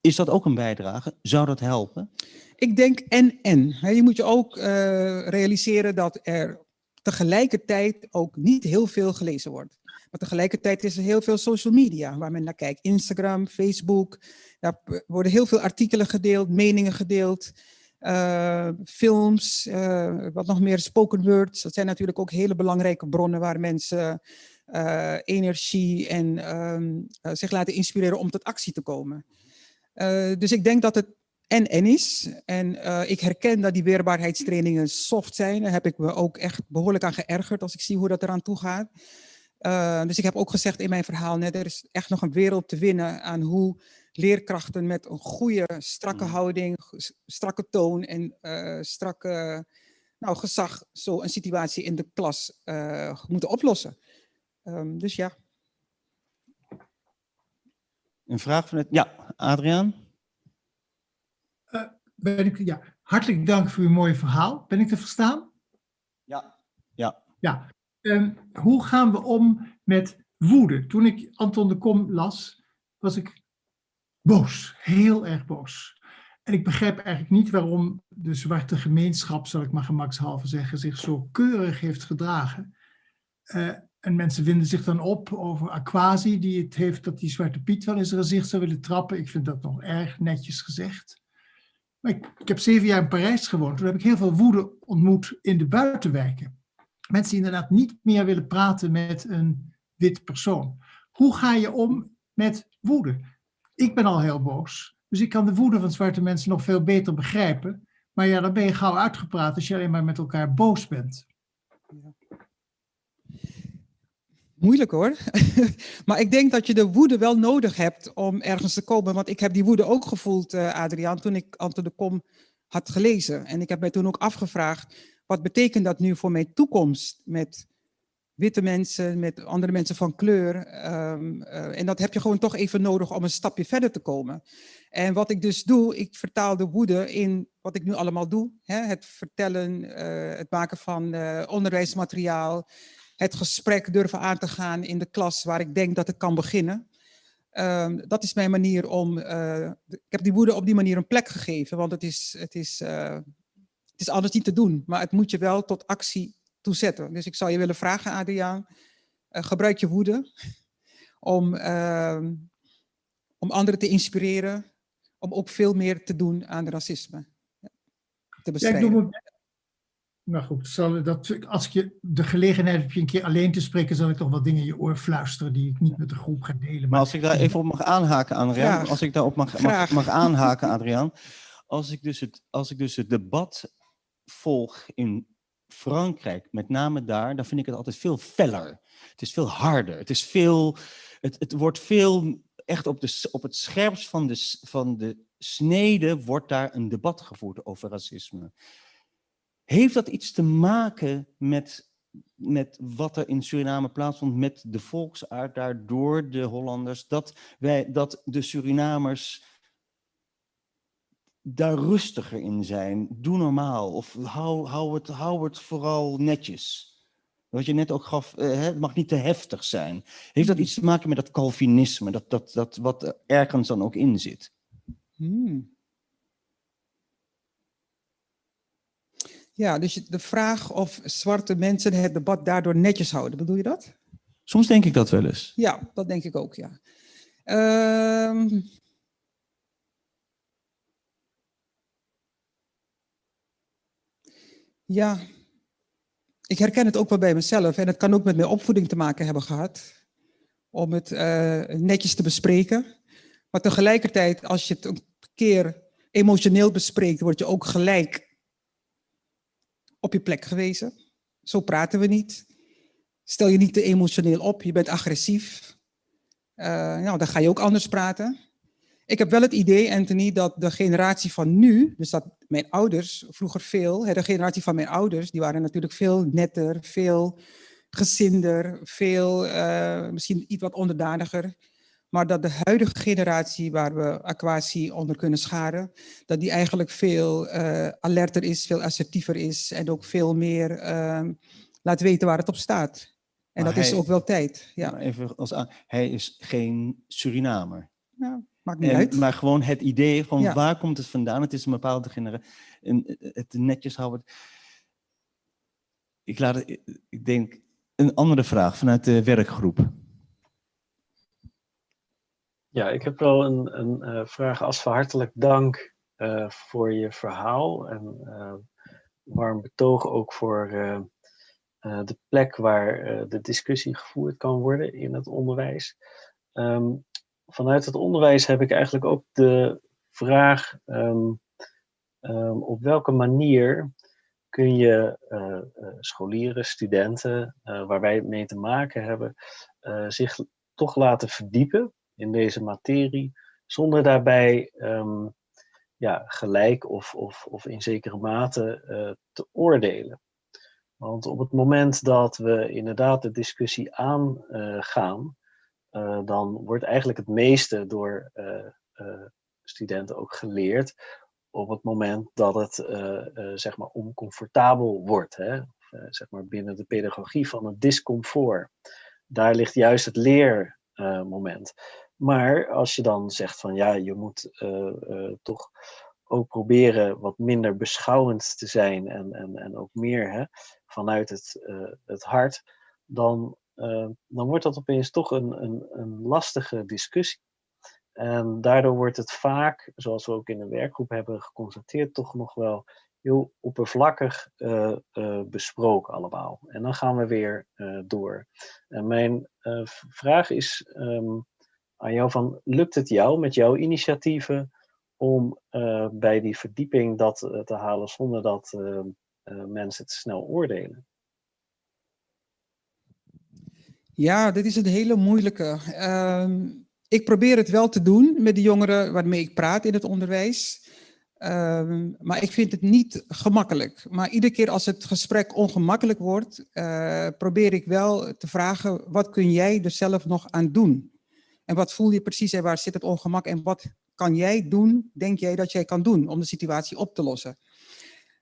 is dat ook een bijdrage? Zou dat helpen? Ik denk en en. Je moet je ook eh, realiseren dat er tegelijkertijd ook niet heel veel gelezen wordt. Maar tegelijkertijd is er heel veel social media waar men naar kijkt. Instagram, Facebook. Daar worden heel veel artikelen gedeeld, meningen gedeeld. eh, films, eh, wat nog meer spoken words. Dat zijn natuurlijk ook hele belangrijke bronnen waar mensen energie en ehm, eh, zich laten inspireren om tot actie te komen. Dus ik denk dat het en en is. En eh, ik herken dat die weerbaarheidstrainingen soft zijn. Daar heb ik me ook echt behoorlijk aan geërgerd als ik zie hoe dat eraan toe gaat. Eh, dus ik heb ook gezegd in mijn verhaal net, er is echt nog een wereld te winnen aan hoe leerkrachten met een goede, strakke Mm. houding, strakke toon en eh, strakke nou, gezag zo een situatie in de klas moeten oplossen. Ehm, dus ja. Een vraag van het... Ja, Adriaan? Ben ik, ja, hartelijk dank voor uw mooie verhaal. Ben ik te verstaan? Ja. Ja. Ja. Ehm, hoe gaan we om met woede? Toen ik Anton de Kom las, was ik boos. Heel erg boos. En ik begrijp eigenlijk niet waarom de zwarte gemeenschap, zal ik maar gemakshalve zeggen, zich zo keurig heeft gedragen. Eh, en mensen winden zich dan op over Aquasi, die het heeft dat die Zwarte Piet wel in zijn gezicht zou willen trappen. Ik vind dat nog erg netjes gezegd. Ik, heb zeven jaar in Parijs gewoond. Toen heb ik heel veel woede ontmoet in de buitenwijken. Mensen die inderdaad niet meer willen praten met een wit persoon. Hoe ga je om met woede? Ik ben al heel boos. Dus ik kan de woede van zwarte mensen nog veel beter begrijpen. Maar ja, dan ben je gauw uitgepraat als je alleen maar met elkaar boos bent. Moeilijk hoor. maar ik denk dat je de woede wel nodig hebt om ergens te komen. Want ik heb die woede ook gevoeld, eh, Adriaan, toen ik Anton de Kom had gelezen. En ik heb mij toen ook afgevraagd, wat betekent dat nu voor mijn toekomst met witte mensen, met andere mensen van kleur? Ehm, eh, en dat heb je gewoon toch even nodig om een stapje verder te komen. En wat ik dus doe, ik vertaal de woede in wat ik nu allemaal doe. Hè? Het vertellen, eh, het maken van onderwijsmateriaal, het gesprek durven aan te gaan in de klas waar ik denk dat het kan beginnen. Ehm, dat is mijn manier om. eh, ik heb die woede op die manier een plek gegeven, want het is, het, is, eh, het is anders niet te doen. Maar het moet je wel tot actie toezetten. Dus ik zou je willen vragen, Adriaan, eh, gebruik je woede om, ehm, om anderen te inspireren, om ook veel meer te doen aan racisme. Te Ja, ik bestrijden. doe mijn. Nou goed, zal, dat, als ik je de gelegenheid heb je een keer alleen te spreken, zal ik toch wat dingen in je oor fluisteren die ik niet met de groep ga delen. Maar als ik daar even op mag aanhaken, Adriaan, Graag. als ik daarop mag, mag, mag aanhaken, Adriaan. Als ik, dus het, als ik dus het debat volg in Frankrijk, met name daar, dan vind ik het altijd veel feller. Het is veel harder. Het is veel, het, het wordt veel, echt op, de, op het scherpst van de, van de snede wordt daar een debat gevoerd over racisme. Heeft dat iets te maken met met wat er in Suriname plaatsvond, met de volksaard daar door de Hollanders, dat, wij, dat de Surinamers daar rustiger in zijn. Doe normaal of hou, hou, het, hou het vooral netjes. Wat je net ook gaf, eh, het mag niet te heftig zijn. Heeft dat iets te maken met dat Calvinisme, dat, dat, dat wat er ergens dan ook in zit? Hmm. Ja, dus de vraag of zwarte mensen het debat daardoor netjes houden, bedoel je dat? Soms denk ik dat wel eens. Ja, dat denk ik ook, ja. Ehm, ja, ik herken het ook wel bij mezelf en het kan ook met mijn opvoeding te maken hebben gehad. Om het eh, netjes te bespreken. Maar tegelijkertijd, als je het een keer emotioneel bespreekt, word je ook gelijk op je plek gewezen. Zo praten we niet. Stel je niet te emotioneel op, je bent agressief. Eh, nou, dan ga je ook anders praten. Ik heb wel het idee, Anthony, dat de generatie van nu, dus dat mijn ouders vroeger veel, de generatie van mijn ouders, die waren natuurlijk veel netter, veel gezinder, veel, eh, misschien iets wat onderdaniger. Maar dat de huidige generatie waar we aquatie onder kunnen scharen, dat die eigenlijk veel eh, alerter is, veel assertiever is en ook veel meer ehm, laat weten waar het op staat. En Maar dat is ook wel tijd. Ja, Maar Even als aan, hij is geen Surinamer. ja maakt niet En, uit. maar gewoon het idee van Ja. waar komt het vandaan? Het is een bepaalde generatie. En het netjes houden. Ik, laat ik denk een andere vraag vanuit de werkgroep. Ja, ik heb wel een, een eh, vraag. Asfa, hartelijk dank eh, voor je verhaal en eh, warm betoog ook voor de plek waar de discussie gevoerd kan worden in het onderwijs. Ehm, vanuit het onderwijs heb ik eigenlijk ook de vraag ehm, ehm, op welke manier kun je scholieren, studenten, waar wij mee te maken hebben, zich toch laten verdiepen in deze materie, zonder daarbij ehm, ja, gelijk of, of, of in zekere mate eh, te oordelen. Want op het moment dat we inderdaad de discussie aangaan, eh, dan wordt eigenlijk het meeste door eh, eh, studenten ook geleerd op het moment dat het eh, eh, zeg maar oncomfortabel wordt. Hè? Eh, zeg maar binnen de pedagogie van het discomfort. Daar ligt juist het leermoment. Maar als je dan zegt van ja, je moet eh, eh, toch ook proberen wat minder beschouwend te zijn en, en, en ook meer hè, vanuit het, eh, het hart, dan, dan wordt dat opeens toch een, een, een lastige discussie. En daardoor wordt het vaak, zoals we ook in de werkgroep hebben geconstateerd, toch nog wel heel oppervlakkig besproken allemaal. En dan gaan we weer door. En mijn vraag is ehm, aan jou van, lukt het jou met jouw initiatieven om eh, bij die verdieping dat eh, te halen zonder dat eh, mensen te snel oordelen? Ja, dit is een hele moeilijke. Ehm, ik probeer het wel te doen met de jongeren waarmee ik praat in het onderwijs. Ehm, maar ik vind het niet gemakkelijk. Maar iedere keer als het gesprek ongemakkelijk wordt, probeer ik wel te vragen, wat kun jij er zelf nog aan doen? En wat voel je precies en waar zit het ongemak en wat kan jij doen, denk jij dat jij kan doen om de situatie op te lossen?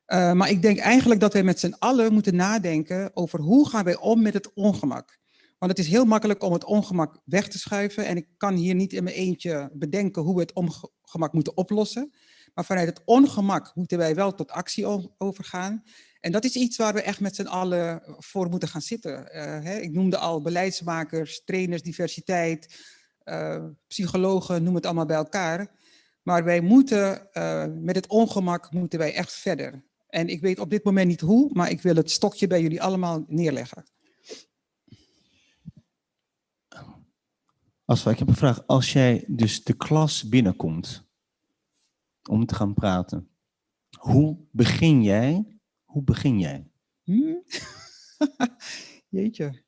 Eh, maar ik denk eigenlijk dat wij met z'n allen moeten nadenken over hoe gaan wij om met het ongemak. Want het is heel makkelijk om het ongemak weg te schuiven. En ik kan hier niet in mijn eentje bedenken hoe we het ongemak moeten oplossen. Maar vanuit het ongemak moeten wij wel tot actie overgaan. En dat is iets waar we echt met z'n allen voor moeten gaan zitten. Eh, hè, ik noemde al beleidsmakers, trainers, diversiteit, eh, psychologen, noem het allemaal bij elkaar. Maar wij moeten, eh, met het ongemak moeten wij echt verder. En ik weet op dit moment niet hoe, maar ik wil het stokje bij jullie allemaal neerleggen. Asfa, ik heb een vraag. Als jij dus de klas binnenkomt om te gaan praten, hoe begin jij? Hoe begin jij? Hm? Jeetje.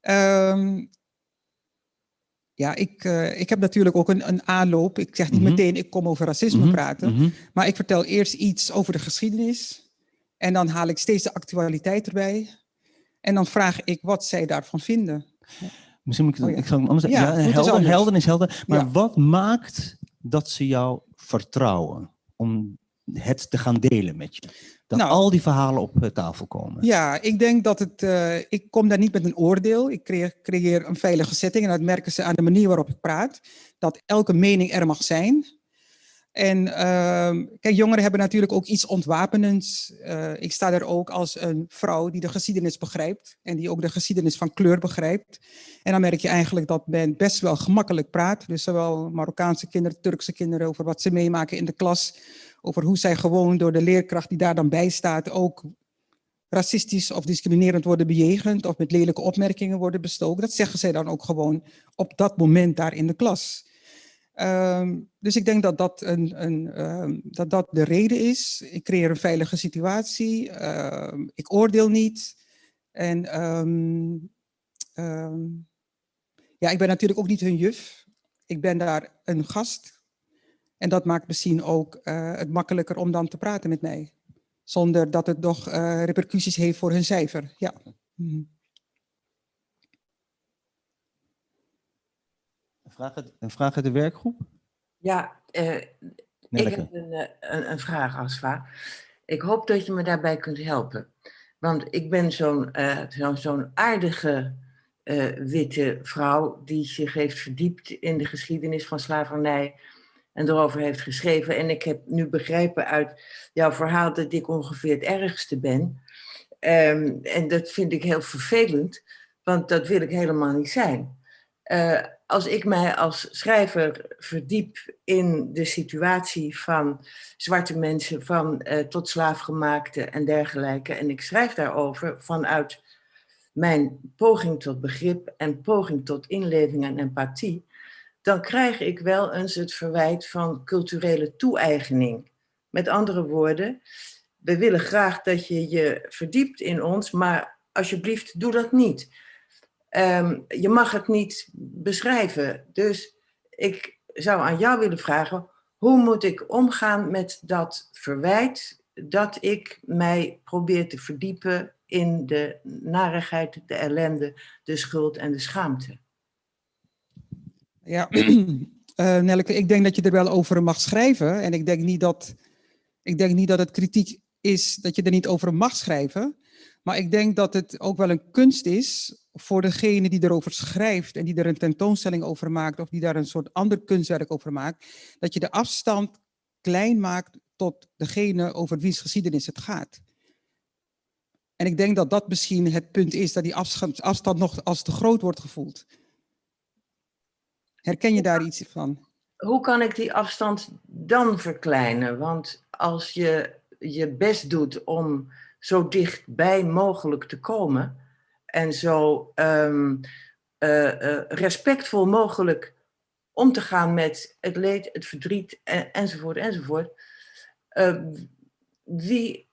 Ehm, ja, ik, eh, ik heb natuurlijk ook een, een aanloop. Ik zeg niet Mhm. meteen, ik kom over racisme Mhm, praten. mhm. Maar ik vertel eerst iets over de geschiedenis. En dan haal ik steeds de actualiteit erbij. En dan vraag ik wat zij daarvan vinden. Misschien moet ik, Oh ja. ik zal het anders zeggen. Ja, helder, anders. helder is helder. Maar wat maakt dat ze jou vertrouwen om het te gaan delen met je? Dat Nou. al die verhalen op eh, tafel komen. Ja, ik denk dat het. eh, ik kom daar niet met een oordeel. Ik creëer, creëer een veilige setting. En dat merken ze aan de manier waarop ik praat. Dat elke mening er mag zijn. En ehm, kijk, jongeren hebben natuurlijk ook iets ontwapenends. Eh, ik sta er ook als een vrouw die de geschiedenis begrijpt. En die ook de geschiedenis van kleur begrijpt. En dan merk je eigenlijk dat men best wel gemakkelijk praat. Dus zowel Marokkaanse kinderen, Turkse kinderen, over wat ze meemaken in de klas. Over hoe zij gewoon door de leerkracht die daar dan bij staat ook racistisch of discriminerend worden bejegend of met lelijke opmerkingen worden bestoken. Dat zeggen zij dan ook gewoon op dat moment daar in de klas. Ehm, dus ik denk dat dat, een, een, ehm, dat dat de reden is. Ik creëer een veilige situatie. Ehm, ik oordeel niet. En ja, ik ben natuurlijk ook niet hun juf. Ik ben daar een gast. En dat maakt misschien ook eh, het makkelijker om dan te praten met mij. Zonder dat het nog eh, repercussies heeft voor hun cijfer. Ja. Mhm. vraag uit, een vraag uit de werkgroep? Ja, eh, ik heb een, een, een vraag, Asfa. Ik hoop dat je me daarbij kunt helpen. Want ik ben zo'n eh, zo'n zo'n aardige eh, witte vrouw die zich heeft verdiept in de geschiedenis van slavernij en erover heeft geschreven. En ik heb nu begrepen uit jouw verhaal dat ik ongeveer het ergste ben. Ehm, en dat vind ik heel vervelend, want dat wil ik helemaal niet zijn. Eh, als ik mij als schrijver verdiep in de situatie van zwarte mensen, van eh, tot slaafgemaakte en dergelijke, en ik schrijf daarover vanuit mijn poging tot begrip en poging tot inleving en empathie, dan krijg ik wel eens het verwijt van culturele toe-eigening. Met andere woorden, we willen graag dat je je verdiept in ons, maar alsjeblieft doe dat niet. Ehm, je mag het niet beschrijven. Dus ik zou aan jou willen vragen, hoe moet ik omgaan met dat verwijt dat ik mij probeer te verdiepen in de narigheid, de ellende, de schuld en de schaamte? Ja, eh Nelleke, ik denk dat je er wel over mag schrijven. En ik denk niet dat, ik denk niet dat het kritiek is dat je er niet over mag schrijven. Maar ik denk dat het ook wel een kunst is voor degene die erover schrijft en die er een tentoonstelling over maakt of die daar een soort ander kunstwerk over maakt, dat je de afstand klein maakt tot degene over wie's geschiedenis het gaat. En ik denk dat dat misschien het punt is dat die afstand, afstand nog als te groot wordt gevoeld. Herken je daar iets van? Hoe kan ik die afstand dan verkleinen? Want als je je best doet om zo dichtbij mogelijk te komen en zo ehm, eh, eh, respectvol mogelijk om te gaan met het leed, het verdriet en, enzovoort enzovoort. eh, wie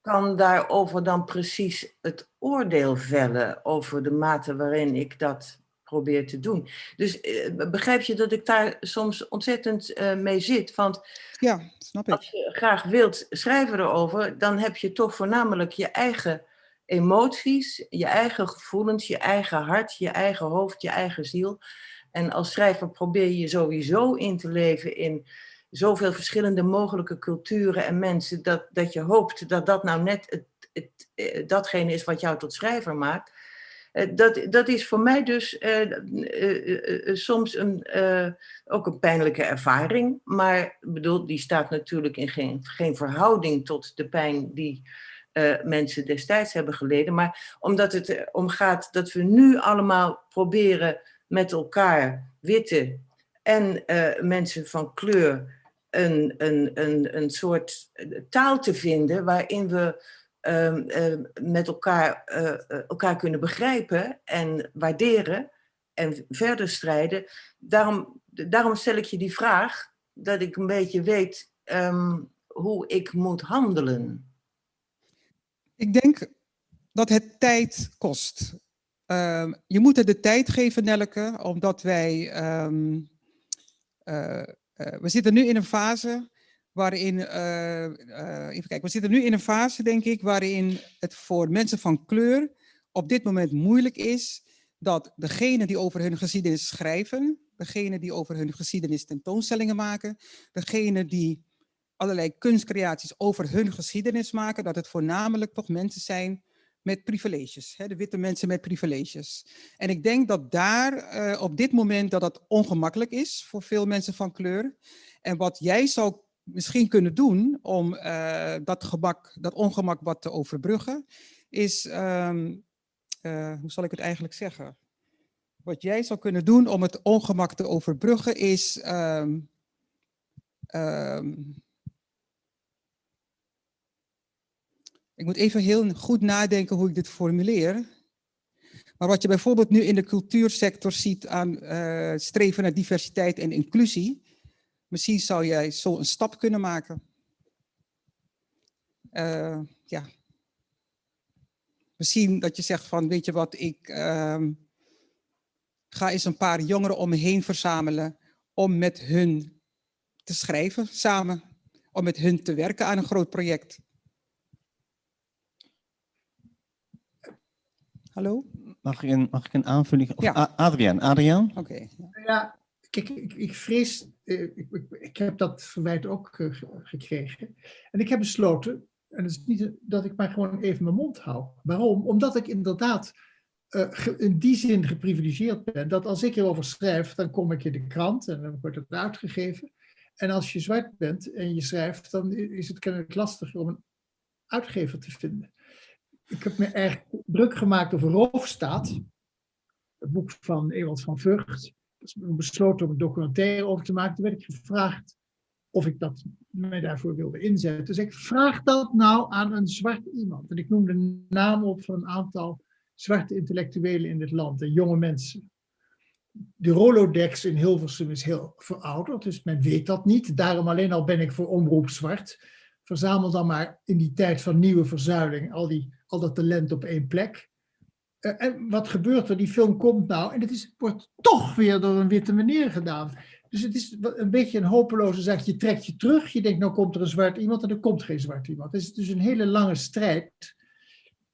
kan daarover dan precies het oordeel vellen over de mate waarin ik dat probeer te doen? Dus eh, begrijp je dat ik daar soms ontzettend eh, mee zit? Want Ja, snap ik. als je graag wilt schrijven erover, dan heb je toch voornamelijk je eigen emoties, je eigen gevoelens, je eigen hart, je eigen hoofd, je eigen ziel. En als schrijver probeer je sowieso in te leven in zoveel verschillende mogelijke culturen en mensen, dat, dat je hoopt dat dat nou net het, het, eh, datgene is wat jou tot schrijver maakt. Eh, Dat, dat is voor mij dus eh, eh, soms een, ook een pijnlijke ervaring. Maar bedoel, die staat natuurlijk in geen, geen verhouding tot de pijn die mensen destijds hebben geleden. Maar omdat het erom gaat dat we nu allemaal proberen met elkaar, witte en mensen van kleur, een, een, een, een soort taal te vinden waarin we ehm, eh, met elkaar, eh, eh, elkaar kunnen begrijpen en waarderen en verder strijden. Daarom, daarom stel ik je die vraag, dat ik een beetje weet ehm, hoe ik moet handelen. Ik denk dat het tijd kost. Ehm, je moet het de tijd geven, Nelleke, omdat wij... ehm, eh, we zitten nu in een fase waarin... eh, eh, even kijken, we zitten nu in een fase, denk ik, waarin het voor mensen van kleur op dit moment moeilijk is dat degene die over hun geschiedenis schrijven, degene die over hun geschiedenis tentoonstellingen maken, degene die allerlei kunstcreaties over hun geschiedenis maken, dat het voornamelijk toch mensen zijn met privileges, hè, de witte mensen met privileges. En ik denk dat daar eh, op dit moment dat dat ongemakkelijk is voor veel mensen van kleur. En wat jij zou misschien kunnen doen om eh, dat, gemak, dat ongemak wat te overbruggen, is, ehm, eh, hoe zal ik het eigenlijk zeggen? Wat jij zou kunnen doen om het ongemak te overbruggen is ehm, ehm, Ik moet even heel goed nadenken hoe ik dit formuleer. Maar wat je bijvoorbeeld nu in de cultuursector ziet aan eh, streven naar diversiteit en inclusie, misschien zou jij zo een stap kunnen maken. Eh, ja. Misschien dat je zegt van, weet je wat, ik ehm, ga eens een paar jongeren om me heen verzamelen om met hun te schrijven samen, om met hun te werken aan een groot project. Hallo? Mag ik een, mag ik een aanvulling? Of Ja. Adriaan, Adriaan? Oké. Ja, kijk, ik, ik vrees, ik, ik, heb dat verwijt ook eh, ge- gekregen. En ik heb besloten, en het is niet dat ik maar gewoon even mijn mond hou. Waarom? Omdat ik inderdaad eh, in die zin geprivilegeerd ben, dat als ik erover schrijf, dan kom ik in de krant en dan wordt het uitgegeven. En als je zwart bent en je schrijft, dan is het kennelijk lastiger om een uitgever te vinden. Ik heb me erg druk gemaakt over Roofstaat, het boek van Ewald van Vught. Besloten om een documentaire over te maken. Toen werd ik gevraagd of ik dat, mij daarvoor wilde inzetten. Dus ik vraag dat nou aan een zwart iemand. En ik noemde namen op van een aantal zwarte intellectuelen in dit land en jonge mensen. De Rolodex in Hilversum is heel verouderd, dus men weet dat niet. Daarom alleen al ben ik voor Omroep Zwart. Verzamel dan maar in die tijd van nieuwe verzuiling al, die, al dat talent op één plek. Eh, en wat gebeurt er? Die film komt nou en het is, wordt toch weer door een witte meneer gedaan. Dus het is een beetje een hopeloze zaak. Je trekt je terug, je denkt nou komt er een zwart iemand en er komt geen zwart iemand. Het is dus een hele lange strijd.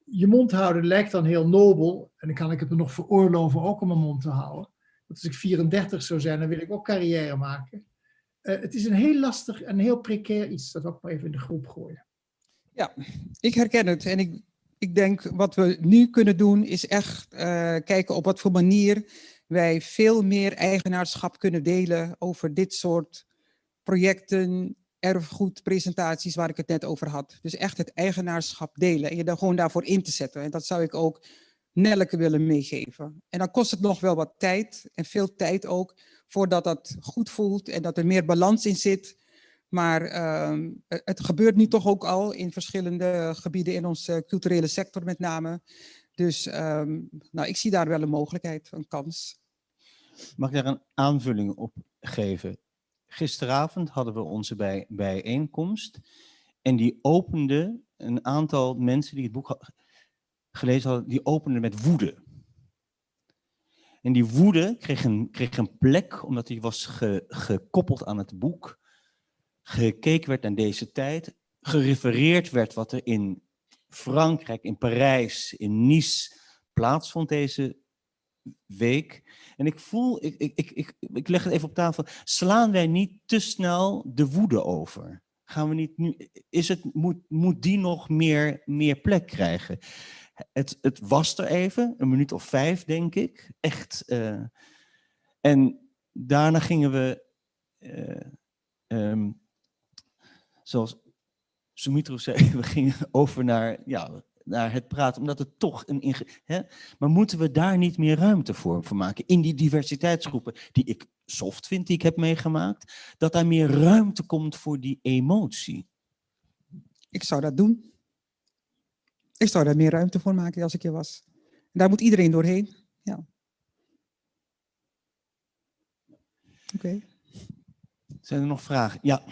Je mond houden lijkt dan heel nobel en dan kan ik het me nog veroorloven ook om mijn mond te houden. Want als ik 34 zou zijn, dan wil ik ook carrière maken. Eh, het is een heel lastig en heel precair iets. Dat wil ik maar even in de groep gooien. Ja, ik herken het. En ik, ik denk wat we nu kunnen doen is echt eh, kijken op wat voor manier wij veel meer eigenaarschap kunnen delen over dit soort projecten, erfgoedpresentaties waar ik het net over had. Dus echt het eigenaarschap delen en je dan gewoon daarvoor in te zetten. En dat zou ik ook Nelleke willen meegeven. En dan kost het nog wel wat tijd en veel tijd ook voordat dat goed voelt en dat er meer balans in zit. Maar ehm, het gebeurt nu toch ook al in verschillende gebieden in onze culturele sector met name. Dus ehm, nou, ik zie daar wel een mogelijkheid, een kans. Mag ik daar een aanvulling op geven? Gisteravond hadden we onze bij, bijeenkomst en die opende een aantal mensen die het boek gelezen hadden, die openden met woede. En die woede kreeg een, kreeg een plek omdat die was ge- gekoppeld aan het boek. Gekeken werd naar deze tijd, gerefereerd werd wat er in Frankrijk, in Parijs, in Nice plaatsvond deze week. En ik voel, ik, ik, ik, ik, leg het even op tafel, slaan wij niet te snel de woede over? Gaan we niet nu, is het, moet, moet die nog meer, meer plek krijgen? Het, het was er even, een minuut of vijf denk ik, echt. eh, en daarna gingen we, eh, ehm, zoals Sumitro zei, we gingen over naar, ja, naar het praten, omdat het toch een... Hè? Maar moeten we daar niet meer ruimte voor, voor maken? In die diversiteitsgroepen, die ik soft vind, die ik heb meegemaakt, dat daar meer ruimte komt voor die emotie. Ik zou dat doen. Ik zou daar meer ruimte voor maken als ik je was. Daar moet iedereen doorheen. Ja. Oké. Zijn er nog vragen? Ja.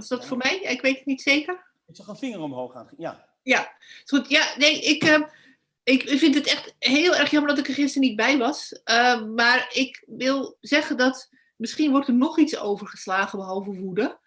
Was dat voor mij? Ik weet het niet zeker. Ik zag een vinger omhoog gaan. Ja. Ja, goed. Ja, nee, ik, eh, ik vind het echt heel erg jammer dat ik er gisteren niet bij was. Eh, maar ik wil zeggen dat misschien wordt er nog iets overgeslagen behalve woede.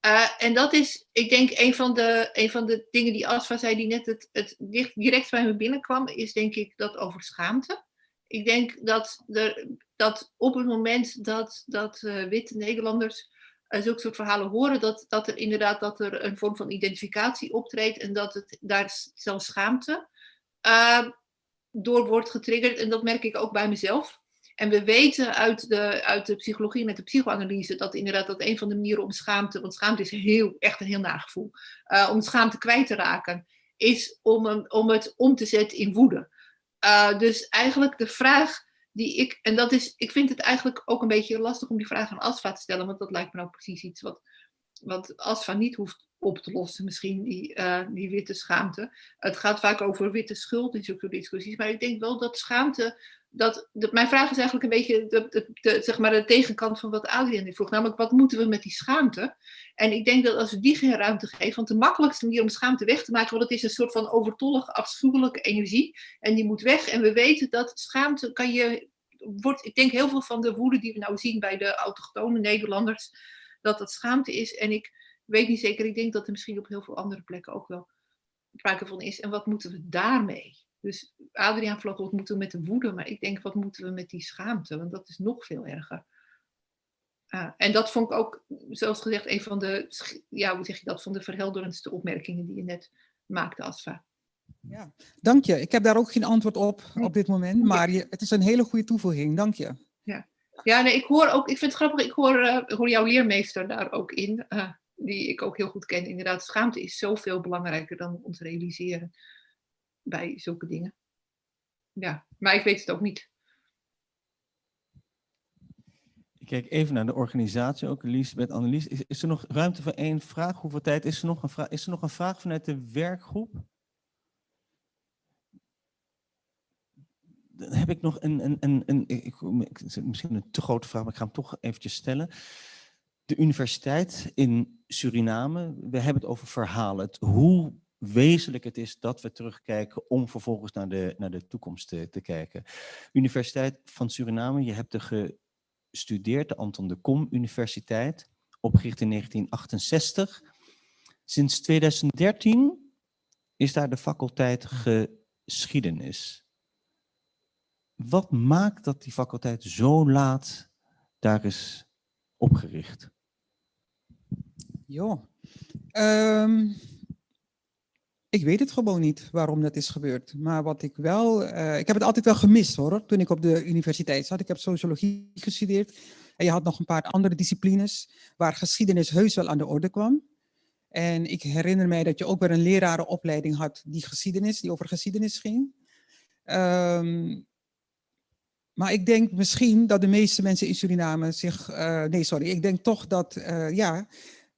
Eh, en dat is, ik denk, een van de, een van de dingen die Asfa zei, die net het, het direct bij me binnenkwam, is denk ik dat over schaamte. Ik denk dat, er, dat op het moment dat, dat eh, witte Nederlanders uh, zulke soort verhalen horen, dat, dat er inderdaad dat er een vorm van identificatie optreedt en dat het daar zelfs schaamte uh, door wordt getriggerd. En dat merk ik ook bij mezelf. En we weten uit de, uit de psychologie met de psychoanalyse dat inderdaad dat een van de manieren om schaamte, want schaamte is heel, echt een heel nagevoel, uh, om schaamte kwijt te raken, is om, om het om te zetten in woede. Uh, dus eigenlijk de vraag die ik, en dat is, ik vind het eigenlijk ook een beetje lastig om die vraag aan Asfa te stellen, want dat lijkt me nou precies iets wat, wat Asfa niet hoeft op te lossen, misschien die, uh, die witte schaamte. Het gaat vaak over witte schuld in zulke discussies, maar ik denk wel dat schaamte, dat, mijn vraag is eigenlijk een beetje de, de, zeg maar de tegenkant van wat Adrian vroeg, namelijk wat moeten we met die schaamte? En ik denk dat als we die geen ruimte geven, want de makkelijkste manier om schaamte weg te maken, want het is een soort van overtollige, afschuwelijke energie en die moet weg. En we weten dat schaamte kan je, wordt, ik denk heel veel van de woede die we nou zien bij de autochtone Nederlanders, dat dat schaamte is. En ik weet niet zeker, ik denk dat er misschien op heel veel andere plekken ook wel sprake van is. En wat moeten we daarmee? Dus Adriaan vlog, wat moeten we met de woede? Maar ik denk, wat moeten we met die schaamte? Want dat is nog veel erger. Ah, en dat vond ik ook, zoals gezegd, een van de, ja, hoe zeg je dat, van de verhelderendste opmerkingen die je net maakte, Asfa. Ja, dank je. Ik heb daar ook geen antwoord op op dit moment, maar je, het is een hele goede toevoeging. Dank je. Ja, ja nee, ik hoor ook, ik vind het grappig, ik hoor, uh, hoor jouw leermeester daar ook in, uh, die ik ook heel goed ken. Inderdaad, schaamte is zoveel belangrijker dan ons realiseren bij zulke dingen. Ja, maar ik weet het ook niet. Ik kijk even naar de organisatie ook, Elisabeth, Annelies. Is, er nog ruimte voor één vraag? Hoeveel tijd is er nog? Is er nog een vraag vanuit de werkgroep? Dan heb ik nog een, een, een, een ik, misschien een te grote vraag, maar ik ga hem toch eventjes stellen. De universiteit in Suriname, we hebben het over verhalen. Het, hoe wezenlijk het is dat we terugkijken om vervolgens naar de, naar de toekomst te, te kijken. Universiteit van Suriname, je hebt er gestudeerd, de Anton de Kom Universiteit, opgericht in 1968. Sinds 2013 is daar de faculteit geschiedenis. Wat maakt dat die faculteit zo laat daar is opgericht? Jo, um, ik weet het gewoon niet waarom dat is gebeurd. Maar wat ik wel, uh, ik heb het altijd wel gemist hoor, toen ik op de universiteit zat. Ik heb sociologie gestudeerd en je had nog een paar andere disciplines waar geschiedenis heus wel aan de orde kwam. En ik herinner mij dat je ook weer een lerarenopleiding had die geschiedenis, die over geschiedenis ging. Um, maar ik denk misschien dat de meeste mensen in Suriname zich, uh, nee sorry, ik denk toch dat, uh, ja,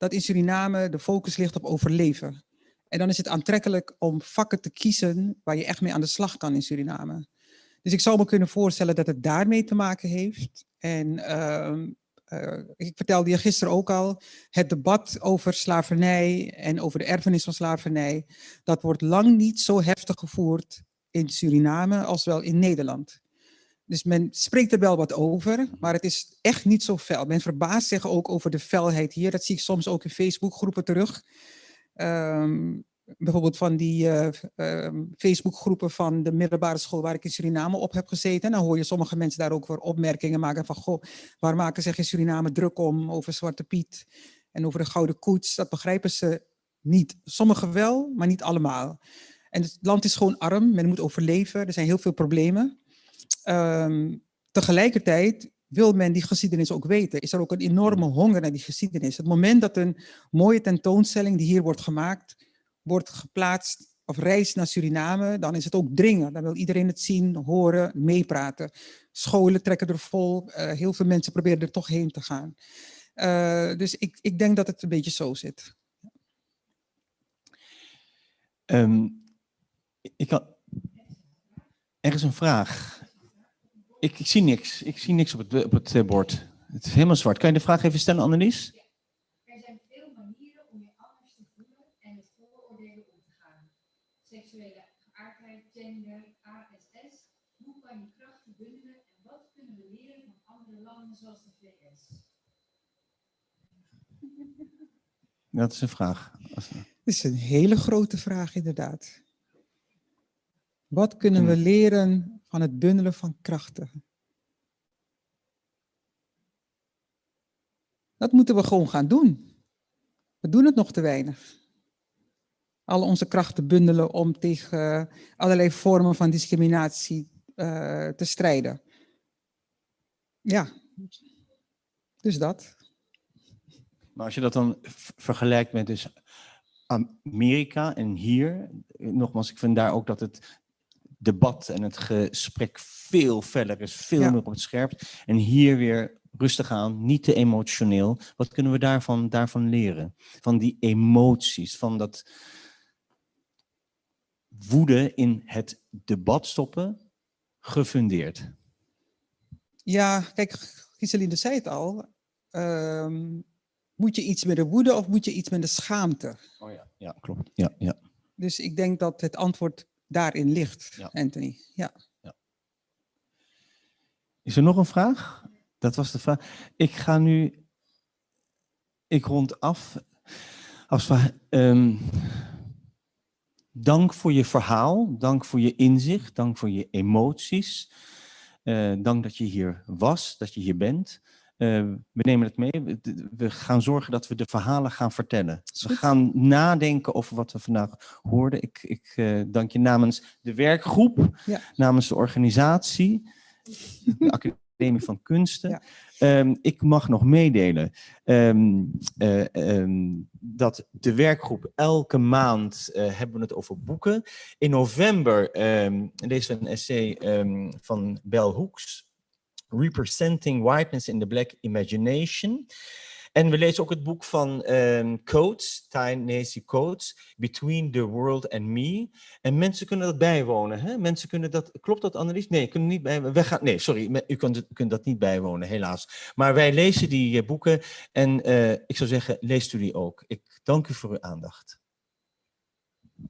dat in Suriname de focus ligt op overleven. En dan is het aantrekkelijk om vakken te kiezen waar je echt mee aan de slag kan in Suriname. Dus ik zou me kunnen voorstellen dat het daarmee te maken heeft. En uh, uh, ik vertelde je gisteren ook al, het debat over slavernij en over de erfenis van slavernij, dat wordt lang niet zo heftig gevoerd in Suriname als wel in Nederland. Dus men spreekt er wel wat over, maar het is echt niet zo fel. Men verbaast zich ook over de felheid hier. Dat zie ik soms ook in Facebookgroepen terug. Um, bijvoorbeeld van die uh, Facebookgroepen van de middelbare school waar ik in Suriname op heb gezeten. En dan hoor je sommige mensen daar ook voor opmerkingen maken van, goh, waar maken zich in Suriname druk om over Zwarte Piet en over de Gouden Koets. Dat begrijpen ze niet. Sommigen wel, maar niet allemaal. En het land is gewoon arm, men moet overleven, er zijn heel veel problemen. Um, tegelijkertijd wil men die geschiedenis ook weten. Is er ook een enorme honger naar die geschiedenis. Het moment dat een mooie tentoonstelling die hier wordt gemaakt, wordt geplaatst of reist naar Suriname, dan is het ook dringen. Dan wil iedereen het zien, horen, meepraten. Scholen trekken er vol, uh, heel veel mensen proberen er toch heen te gaan. Uh, dus ik, ik denk dat het een beetje zo zit. Um, ik had... Er is een vraag. Ik, ik, zie niks. Ik zie niks op het, op het bord. Het is helemaal zwart. Kan je de vraag even stellen, Annelies? Er zijn veel manieren om je anders te voelen en met vooroordelen om te gaan. Seksuele geaardheid, gender, ASS. Hoe kan je krachten bundelen en wat kunnen we leren van andere landen zoals de VS? Dat is een vraag. Dat is een hele grote vraag inderdaad. Wat kunnen we leren van het bundelen van krachten? Dat moeten we gewoon gaan doen. We doen het nog te weinig. Al onze krachten bundelen om tegen allerlei vormen van discriminatie uh, te strijden. Ja, dus dat. Maar als je dat dan vergelijkt met dus Amerika en hier, nogmaals, ik vind daar ook dat het debat en het gesprek veel feller is, veel ja. meer op het scherp. En hier weer rustig aan, niet te emotioneel. Wat kunnen we daarvan, daarvan leren? Van die emoties, van dat woede in het debat stoppen, gefundeerd. Ja, kijk, Giseline zei het al. Um, moet je iets met de woede of moet je iets met de schaamte? Oh ja, ja klopt. Ja, ja. Dus ik denk dat het antwoord daarin ligt, ja. Anthony. Ja. ja. Is er nog een vraag? Dat was de vraag. Ik ga nu, ik rond af. Als we, um, dank voor je verhaal, dank voor je inzicht, dank voor je emoties. Eh, dank dat je hier was, dat je hier bent. Eh, we nemen het mee. We- We gaan zorgen dat we de verhalen gaan vertellen. We goed. gaan nadenken over wat we vandaag hoorden. Ik, ik eh, dank je namens de werkgroep, Ja. namens de organisatie, de Academie van Kunsten. Ja. Ehm, ik mag nog meedelen ehm, eh, ehm, dat de werkgroep elke maand eh, hebben we het over boeken. In november ehm lezen we een essay ehm, van Bell Hooks, Representing Whiteness in the Black Imagination. En we lezen ook het boek van ehm Coates, Ta-Nehisi Coates, Between the World and Me. En mensen kunnen dat bijwonen. Hè? Mensen kunnen dat, klopt dat Annelies? Nee, kunnen niet bij, we gaan, nee, sorry, u kunt, kunt dat niet bijwonen, helaas. Maar wij lezen die eh, boeken en eh, ik zou zeggen, leest u die ook. Ik dank u voor uw aandacht.